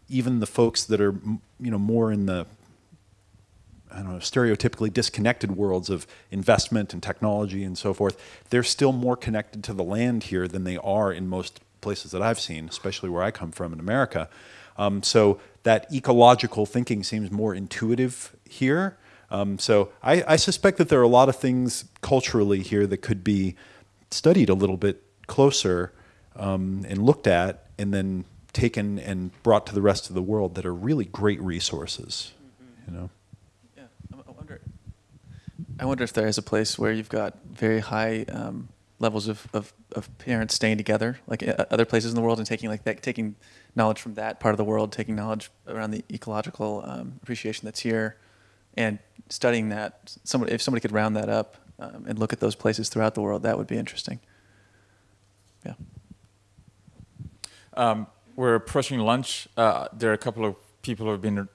even the folks that are, you know, more in the I don't know, stereotypically disconnected worlds of investment and technology and so forth, they're still more connected to the land here than they are in most places that I've seen, especially where I come from in America. Um, so that ecological thinking seems more intuitive here. Um, so I, I, suspect that there are a lot of things culturally here that could be studied a little bit closer um, and looked at and then taken and brought to the rest of the world that are really great resources, mm -hmm. you know. Yeah, I wonder if there is a place where you've got very high um, levels of, of, of, parents staying together, like uh, other places in the world, and taking like that, taking knowledge from that part of the world, taking knowledge around the ecological um, appreciation that's here, and studying that. Somebody, if somebody could round that up um, and look at those places throughout the world, that would be interesting. Yeah. Um, we're approaching lunch. Uh, there are a couple of people who have been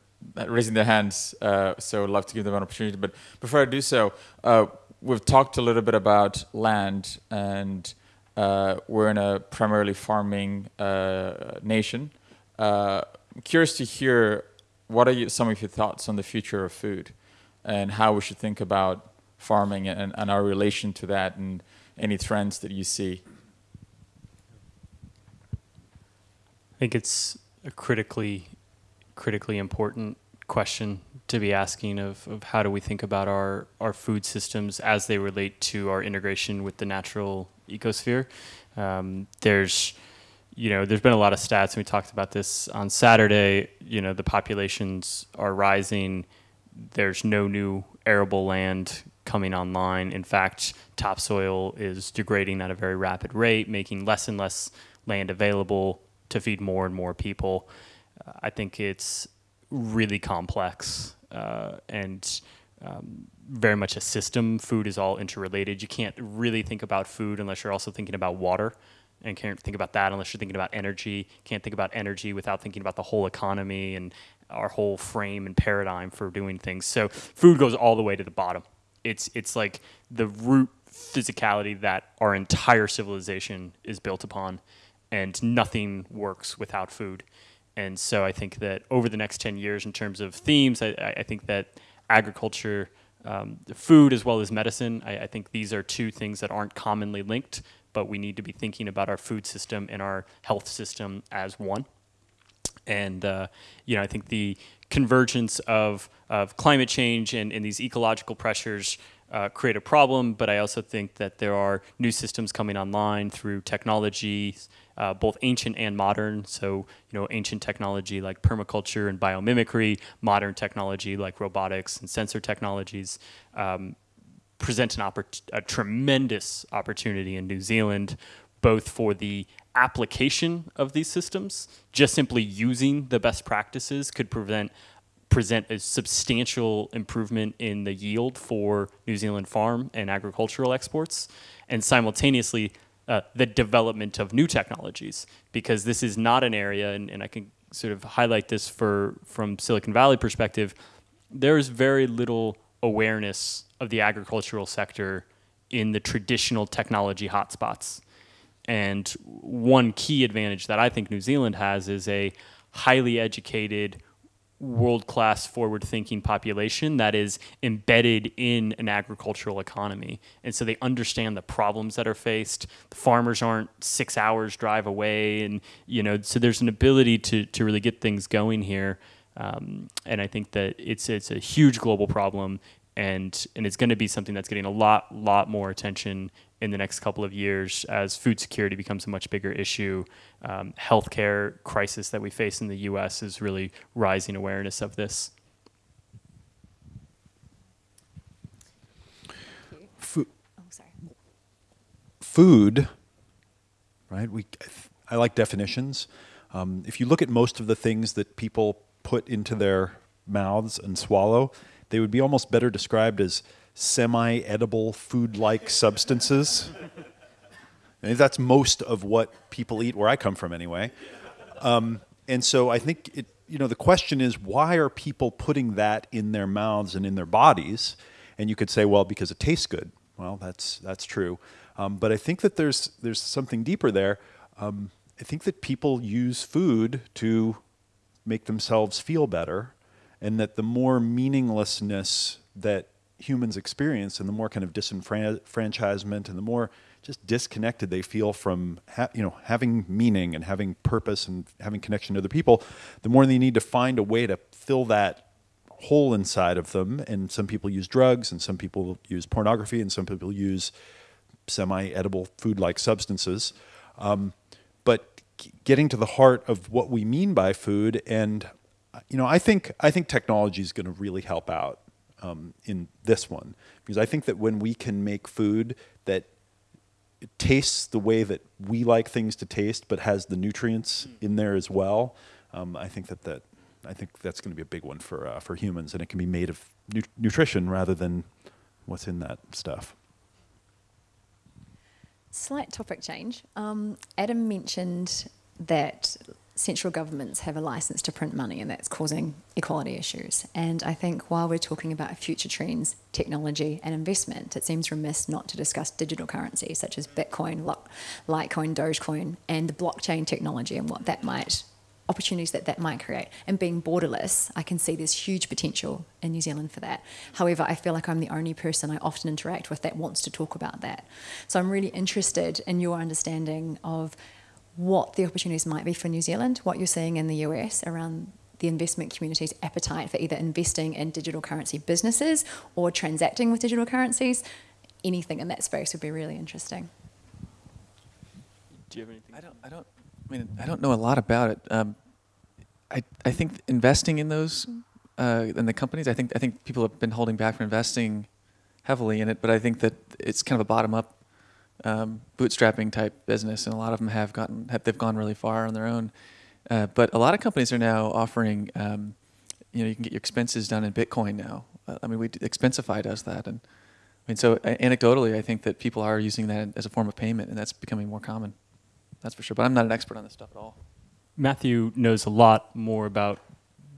raising their hands, uh, so I'd love to give them an opportunity. But before I do so, uh, we've talked a little bit about land, and uh, we're in a primarily farming uh, nation. Uh, I'm curious to hear what are you, some of your thoughts on the future of food, and how we should think about farming and, and our relation to that, and any trends that you see. I think it's a critically critically important question to be asking of, of how do we think about our, our food systems as they relate to our integration with the natural ecosphere. Um, there's, you know, there's been a lot of stats, and we talked about this on Saturday. You know, the populations are rising. There's no new arable land coming online. In fact, topsoil is degrading at a very rapid rate, making less and less land available to feed more and more people. I think it's really complex uh, and um, very much a system. Food is all interrelated. You can't really think about food unless you're also thinking about water, and can't think about that unless you're thinking about energy. Can't think about energy without thinking about the whole economy and our whole frame and paradigm for doing things. So food goes all the way to the bottom. It's it's like the root physicality that our entire civilization is built upon and nothing works without food. And so I think that over the next 10 years, in terms of themes, I, I think that agriculture, um, food as well as medicine, I, I, think these are two things that aren't commonly linked, but we need to be thinking about our food system and our health system as one. And, uh, you know, I think the convergence of, of climate change and, and these ecological pressures uh, create a problem, but I also think that there are new systems coming online through technology, uh, both ancient and modern. So, you know, ancient technology like permaculture and biomimicry, modern technology like robotics and sensor technologies um, present an a tremendous opportunity in New Zealand, both for the application of these systems, just simply using the best practices could prevent present a substantial improvement in the yield for New Zealand farm and agricultural exports, and simultaneously uh, the development of new technologies, because this is not an area, and, and I can sort of highlight this for from Silicon Valley perspective, there is very little awareness of the agricultural sector in the traditional technology hotspots. And one key advantage that I think New Zealand has is a highly educated, world class forward thinking population that is embedded in an agricultural economy. And so they understand the problems that are faced. The farmers aren't six hours drive away. And, you know, so there's an ability to, to really get things going here. Um, and I think that it's, it's a huge global problem. And, and it's going to be something that's getting a lot, lot more attention in the next couple of years as food security becomes a much bigger issue. Um, healthcare crisis that we face in the U.S. is really rising awareness of this. Food. Oh, sorry. Food, right? We, I like definitions. Um, if you look at most of the things that people put into their mouths and swallow, they would be almost better described as semi-edible food-like substances. I think that's most of what people eat where I come from anyway. Um, and so I think it, you know, the question is why are people putting that in their mouths and in their bodies? And you could say, well, because it tastes good. Well, that's, that's true. Um, but I think that there's, there's something deeper there. Um, I think that people use food to make themselves feel better and that the more meaninglessness that humans experience and the more kind of disenfranchisement and the more just disconnected they feel from you know having meaning and having purpose and having connection to other people the more they need to find a way to fill that hole inside of them. And some people use drugs and some people use pornography and some people use semi-edible food-like substances. Um, but getting to the heart of what we mean by food and you know i think i think technology is going to really help out um, in this one because I think that when we can make food that tastes the way that we like things to taste, but has the nutrients in there as well, um, I think that that I think that's going to be a big one for uh, for humans, and it can be made of nu nutrition rather than what's in that stuff. Slight topic change. Um, Adam mentioned that central governments have a license to print money and that's causing equality issues. And I think while we're talking about future trends, technology, and investment, it seems remiss not to discuss digital currency such as Bitcoin, Litecoin, Dogecoin, and the blockchain technology and what that might opportunities that that might create. And being borderless, I can see there's huge potential in New Zealand for that. However, I feel like I'm the only person I often interact with that wants to talk about that. So I'm really interested in your understanding of what the opportunities might be for New Zealand, what you're seeing in the US around the investment community's appetite for either investing in digital currency businesses or transacting with digital currencies. Anything in that space would be really interesting. Do you have anything? I don't. I don't. I mean, I don't know a lot about it. Um, I I think investing in those uh, in the companies. I think I think people have been holding back from investing heavily in it, but I think that it's kind of a bottom up um, bootstrapping type business, and a lot of them have gotten have, they've gone really far on their own. Uh, but a lot of companies are now offering, um, you know, you can get your expenses done in Bitcoin now. Uh, I mean, we Expensify does that, and I mean, so anecdotally, I think that people are using that as a form of payment, and that's becoming more common. That's for sure. But I'm not an expert on this stuff at all. Matthew knows a lot more about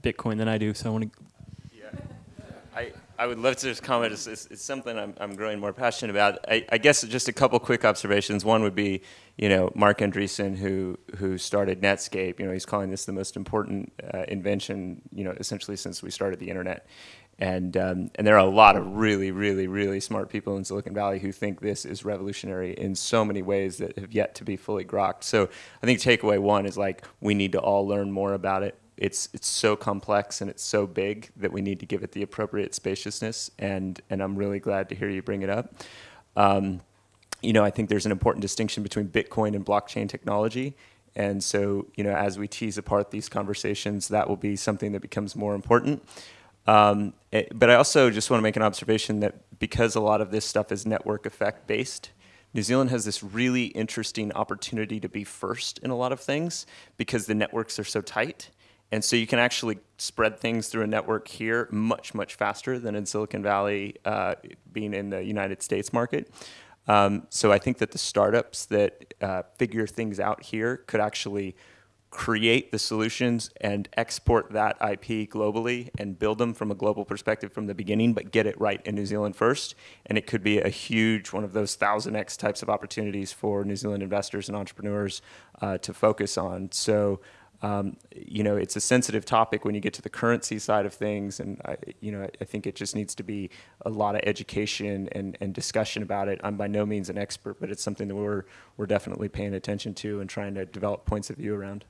Bitcoin than I do, so I want to. I would love to just comment. It's, it's, it's something I'm, I'm growing more passionate about. I, I, guess just a couple quick observations. One would be, you know, Marc Andreessen, who who started Netscape. You know, he's calling this the most important uh, invention, you know, essentially since we started the internet. And um, and there are a lot of really, really, really smart people in Silicon Valley who think this is revolutionary in so many ways that have yet to be fully grokked. So I think takeaway one is like we need to all learn more about it it's it's so complex and it's so big that we need to give it the appropriate spaciousness. And and I'm really glad to hear you bring it up. Um, you know, I think there's an important distinction between Bitcoin and blockchain technology. And so, you know, as we tease apart these conversations, that will be something that becomes more important. Um, it, eh, but I also just want to make an observation that because a lot of this stuff is network effect based, New Zealand has this really interesting opportunity to be first in a lot of things because the networks are so tight. And so you can actually spread things through a network here much, much faster than in Silicon Valley, uh, being in the United States market. Um, so I think that the startups that uh, figure things out here could actually create the solutions and export that IP globally and build them from a global perspective from the beginning, but get it right in New Zealand first. And it could be a huge one of those thousand X types of opportunities for New Zealand investors and entrepreneurs uh, to focus on. So um, you know, it's a sensitive topic when you get to the currency side of things, and I, you know, I think it just needs to be a lot of education and, and discussion about it. I'm by no means an expert, but it's something that we're we're definitely paying attention to and trying to develop points of view around.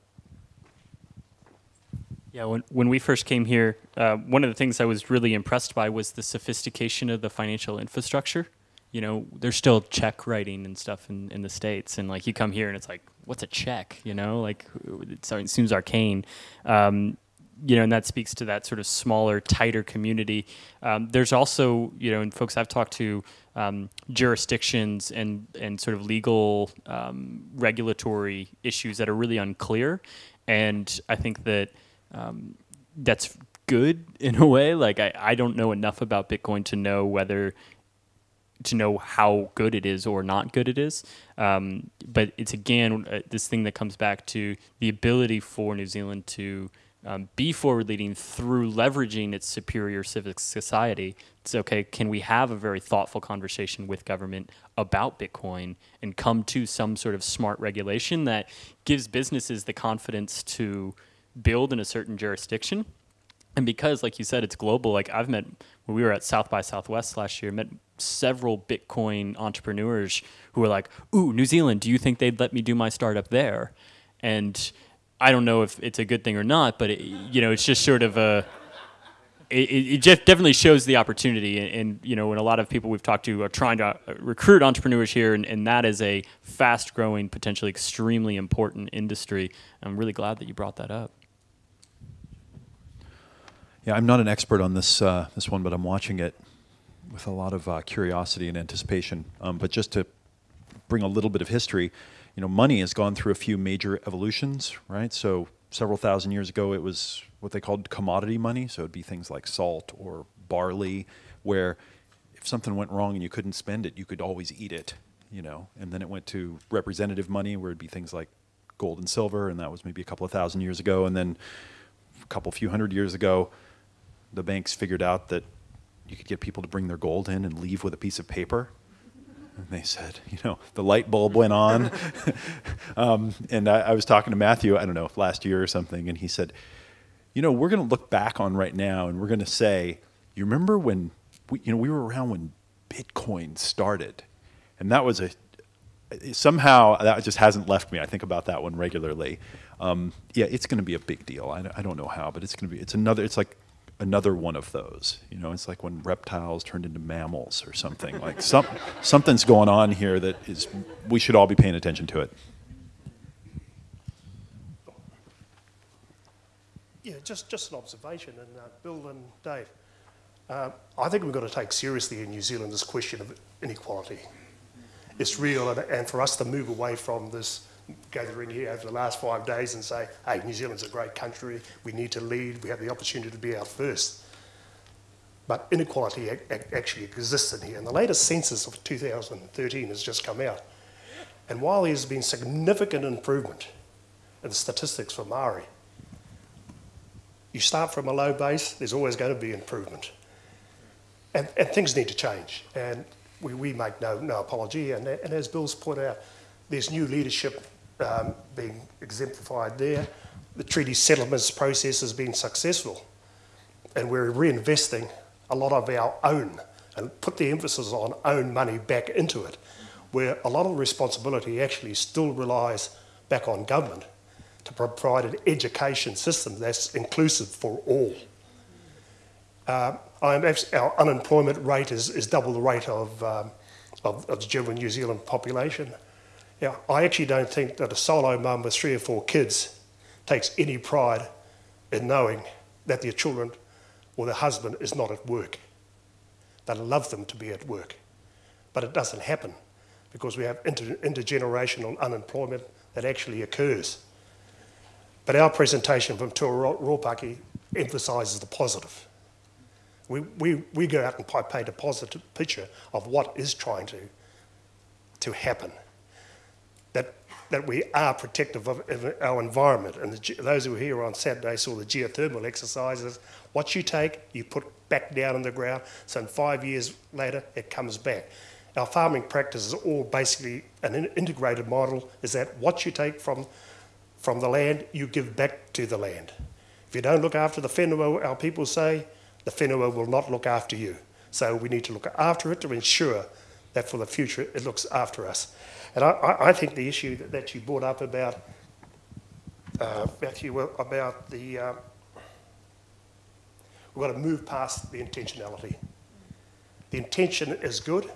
Yeah, when when we first came here, uh, one of the things I was really impressed by was the sophistication of the financial infrastructure. You know, there's still check writing and stuff in, in the states, and like you come here and it's like what's a check? You know, like it seems arcane. Um, you know, and that speaks to that sort of smaller, tighter community. Um, there's also, you know, and folks I've talked to, um, jurisdictions and and sort of legal um, regulatory issues that are really unclear, and I think that um, that's good in a way. Like I, I don't know enough about Bitcoin to know whether to know how good it is or not good it is. Um, but it's again uh, this thing that comes back to the ability for New Zealand to um, be forward leading through leveraging its superior civic society. It's okay, can we have a very thoughtful conversation with government about Bitcoin and come to some sort of smart regulation that gives businesses the confidence to build in a certain jurisdiction? And because, like you said, it's global, like I've met when we were at South by Southwest last year, met several Bitcoin entrepreneurs who were like, "Ooh, New Zealand, do you think they'd let me do my startup there?" And I don't know if it's a good thing or not, but it, you know, it's just sort of a. It, it just definitely shows the opportunity, and, and, you know, when a lot of people we've talked to are trying to uh, recruit entrepreneurs here, and, and that is a fast-growing, potentially extremely important industry. I'm really glad that you brought that up. Yeah, I'm not an expert on this uh, this one, but I'm watching it with a lot of uh, curiosity and anticipation. Um, but just to bring a little bit of history, you know, money has gone through a few major evolutions, right? So several thousand years ago, it was what they called commodity money. So it'd be things like salt or barley, where if something went wrong and you couldn't spend it, you could always eat it. you know, and then it went to representative money where it'd be things like gold and silver, and that was maybe a couple of thousand years ago, and then a couple few hundred years ago, the banks figured out that you could get people to bring their gold in and leave with a piece of paper. And they said, you know, the light bulb went on. um, and I, I was talking to Matthew, I don't know, last year or something, and he said, you know, we're going to look back on right now and we're going to say, you remember when we, you know, we were around when Bitcoin started, and that was a somehow that just hasn't left me. I think about that one regularly. Um, yeah, it's going to be a big deal. I, I don't know how, but it's going to be. It's another. It's like another one of those. You know, it's like when reptiles turned into mammals or something. like some something's going on here that is. We should all be paying attention to it. Yeah, just just an observation, and uh, Bill and Dave. Uh, I think we've got to take seriously in New Zealand this question of inequality. It's real, and, and for us to move away from this gathering here over the last five days and say, hey, New Zealand's a great country, we need to lead, we have the opportunity to be our first. But inequality actually exists in here. And the latest census of 2013 has just come out. And while there's been significant improvement in the statistics for Maori, you start from a low base, there's always going to be improvement. And, and things need to change. And we, we make no, no apology. And, and as Bill's pointed out, there's new leadership um, being exemplified there. The treaty settlements process has been successful. And we're reinvesting a lot of our own and put the emphasis on own money back into it, where a lot of responsibility actually still relies back on government to provide an education system that's inclusive for all. Uh, our unemployment rate is, is double the rate of, um, of, of, the general New Zealand population. Yeah, I actually don't think that a solo mum with three or four kids takes any pride in knowing that their children or their husband is not at work. They love them to be at work. But it doesn't happen because we have inter intergenerational unemployment that actually occurs. But our presentation from Tuaropaki emphasises the positive. We, we, we go out and paint a positive picture of what is trying to, to happen. That, we are protective of, of our environment. And the, those who were here on Saturday saw the geothermal exercises. What you take, you put back down in the ground, so in five years later, it comes back. Our farming practice is all basically an integrated model, is that what you take from, from the land, you give back to the land. If you don't look after the whenua, our people say, the whenua will not look after you. So we need to look after it to ensure that for the future it looks after us. And I, I think the issue that, that, you brought up about, uh, Matthew, about the, uh, we've got to move past the intentionality. The intention is good.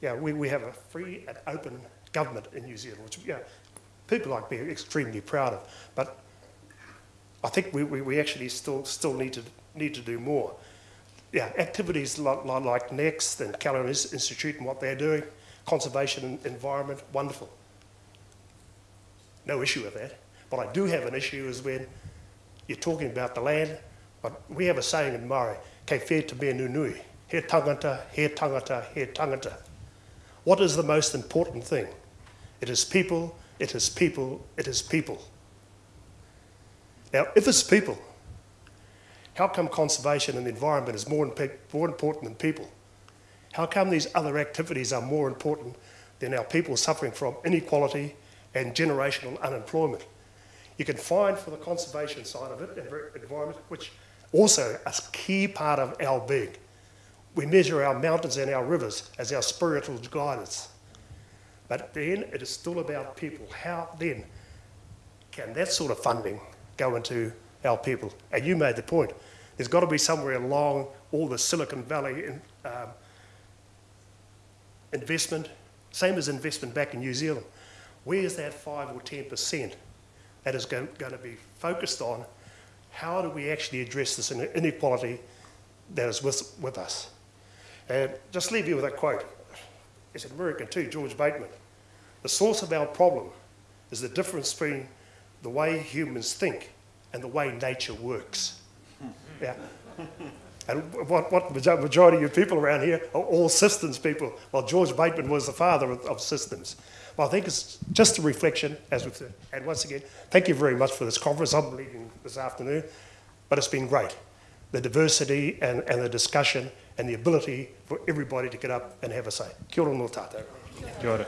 Yeah, we, we have a free and open government in New Zealand, which yeah, people like me are extremely proud of. But I think we, we, we actually still, still need to need to do more. Yeah, activities like, NEXT and Callan Institute and what they're doing, conservation and environment, wonderful. No issue with that. But I do have an issue is when you're talking about the land, but we have a saying in Maori, kei whē te mea nunui, he tangata, he tangata, he tangata. What is the most important thing? It is people, it is people, it is people. Now, if it's people, how come conservation and the environment is more, more important than people? How come these other activities are more important than our people suffering from inequality and generational unemployment? You can find for the conservation side of it, environment, which also a key part of our being. We measure our mountains and our rivers as our spiritual guidance. But then it is still about people. How then can that sort of funding go into our people? And you made the point. There's got to be somewhere along all the Silicon Valley in, um, investment, same as investment back in New Zealand. Where's that 5 or 10% that is going, going to be focused on? How do we actually address this inequality that is with, with us? And just leave you with a quote. It's an American too, George Bateman. The source of our problem is the difference between the way humans think and the way nature works. Yeah. And what, what majority of people around here are all systems people. Well, George Bateman was the father of, of systems. Well, I think it's just a reflection, as we've said. And once again, thank you very much for this conference. I'm leaving this afternoon, but it's been great. The diversity and, and the discussion and the ability for everybody to get up and have a say. Kia ora no tātou. Kia ora.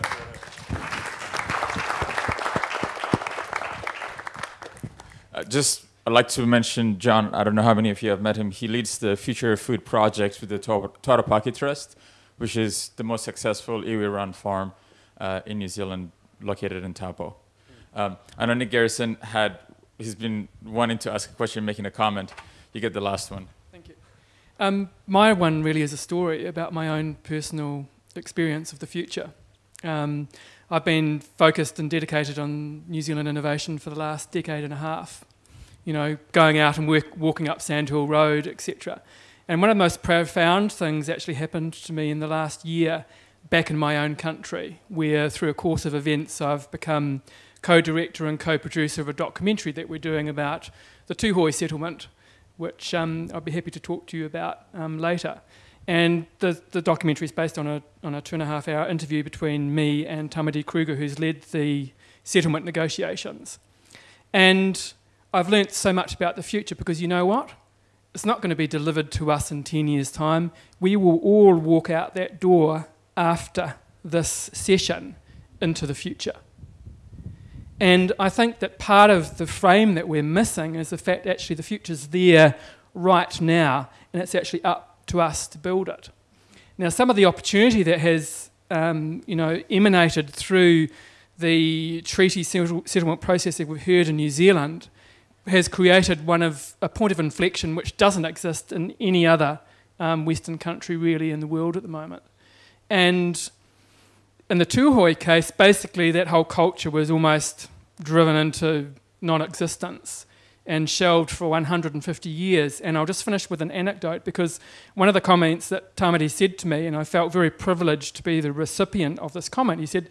Uh, just I'd like to mention John. I don't know how many of you have met him. He leads the Future Food Project with the Tuaropaki Trust, which is the most successful iwi-run farm uh, in New Zealand, located in Taupo. Um, I know Nick Garrison had. He's been wanting to ask a question, making a comment. You get the last one. Thank you. Um, my one really is a story about my own personal experience of the future. Um, I've been focused and dedicated on New Zealand innovation for the last decade and a half. You know, going out and work, walking up Sandhill Road, etc. And one of the most profound things actually happened to me in the last year back in my own country, where through a course of events I've become co-director and co-producer of a documentary that we're doing about the Tūhoe settlement, which um, I'll be happy to talk to you about um, later. And the, the documentary is based on a, on a two and a half hour interview between me and Tamati Kruger, who's led the settlement negotiations. And I've learnt so much about the future because you know what? It's not going to be delivered to us in 10 years' time. We will all walk out that door after this session into the future. And I think that part of the frame that we're missing is the fact actually the future's there right now, and it's actually up to us to build it. Now, some of the opportunity that has um, you know, emanated through the treaty settlement process that we've heard in New Zealand has created one of a point of inflection which doesn't exist in any other um, Western country really in the world at the moment. And in the Tūhoe case, basically that whole culture was almost driven into non-existence and shelved for 150 years. And I'll just finish with an anecdote because one of the comments that Tamati said to me, and I felt very privileged to be the recipient of this comment, he said,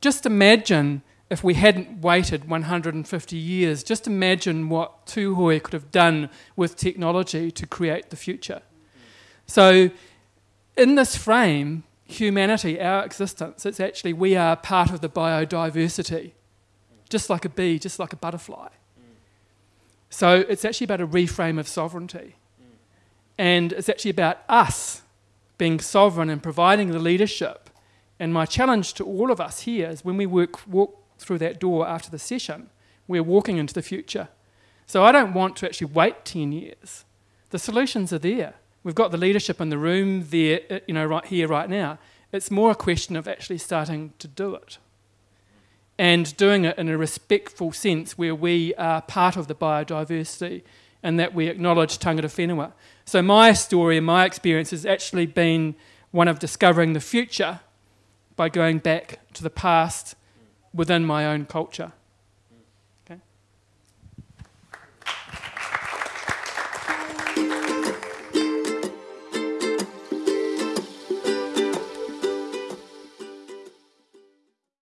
just imagine if we hadn't waited 150 years, just imagine what Tūhoe could have done with technology to create the future. So, in this frame, humanity, our existence, it's actually we are part of the biodiversity, just like a bee, just like a butterfly. So it's actually about a reframe of sovereignty. And it's actually about us being sovereign and providing the leadership. And my challenge to all of us here is when we work, walk through that door after the session, we're walking into the future. So I don't want to actually wait 10 years. The solutions are there. We've got the leadership in the room there, uh, you know, right here, right now. It's more a question of actually starting to do it and doing it in a respectful sense where we are part of the biodiversity and that we acknowledge tangata whenua. So my story and my experience has actually been one of discovering the future by going back to the past within my own culture.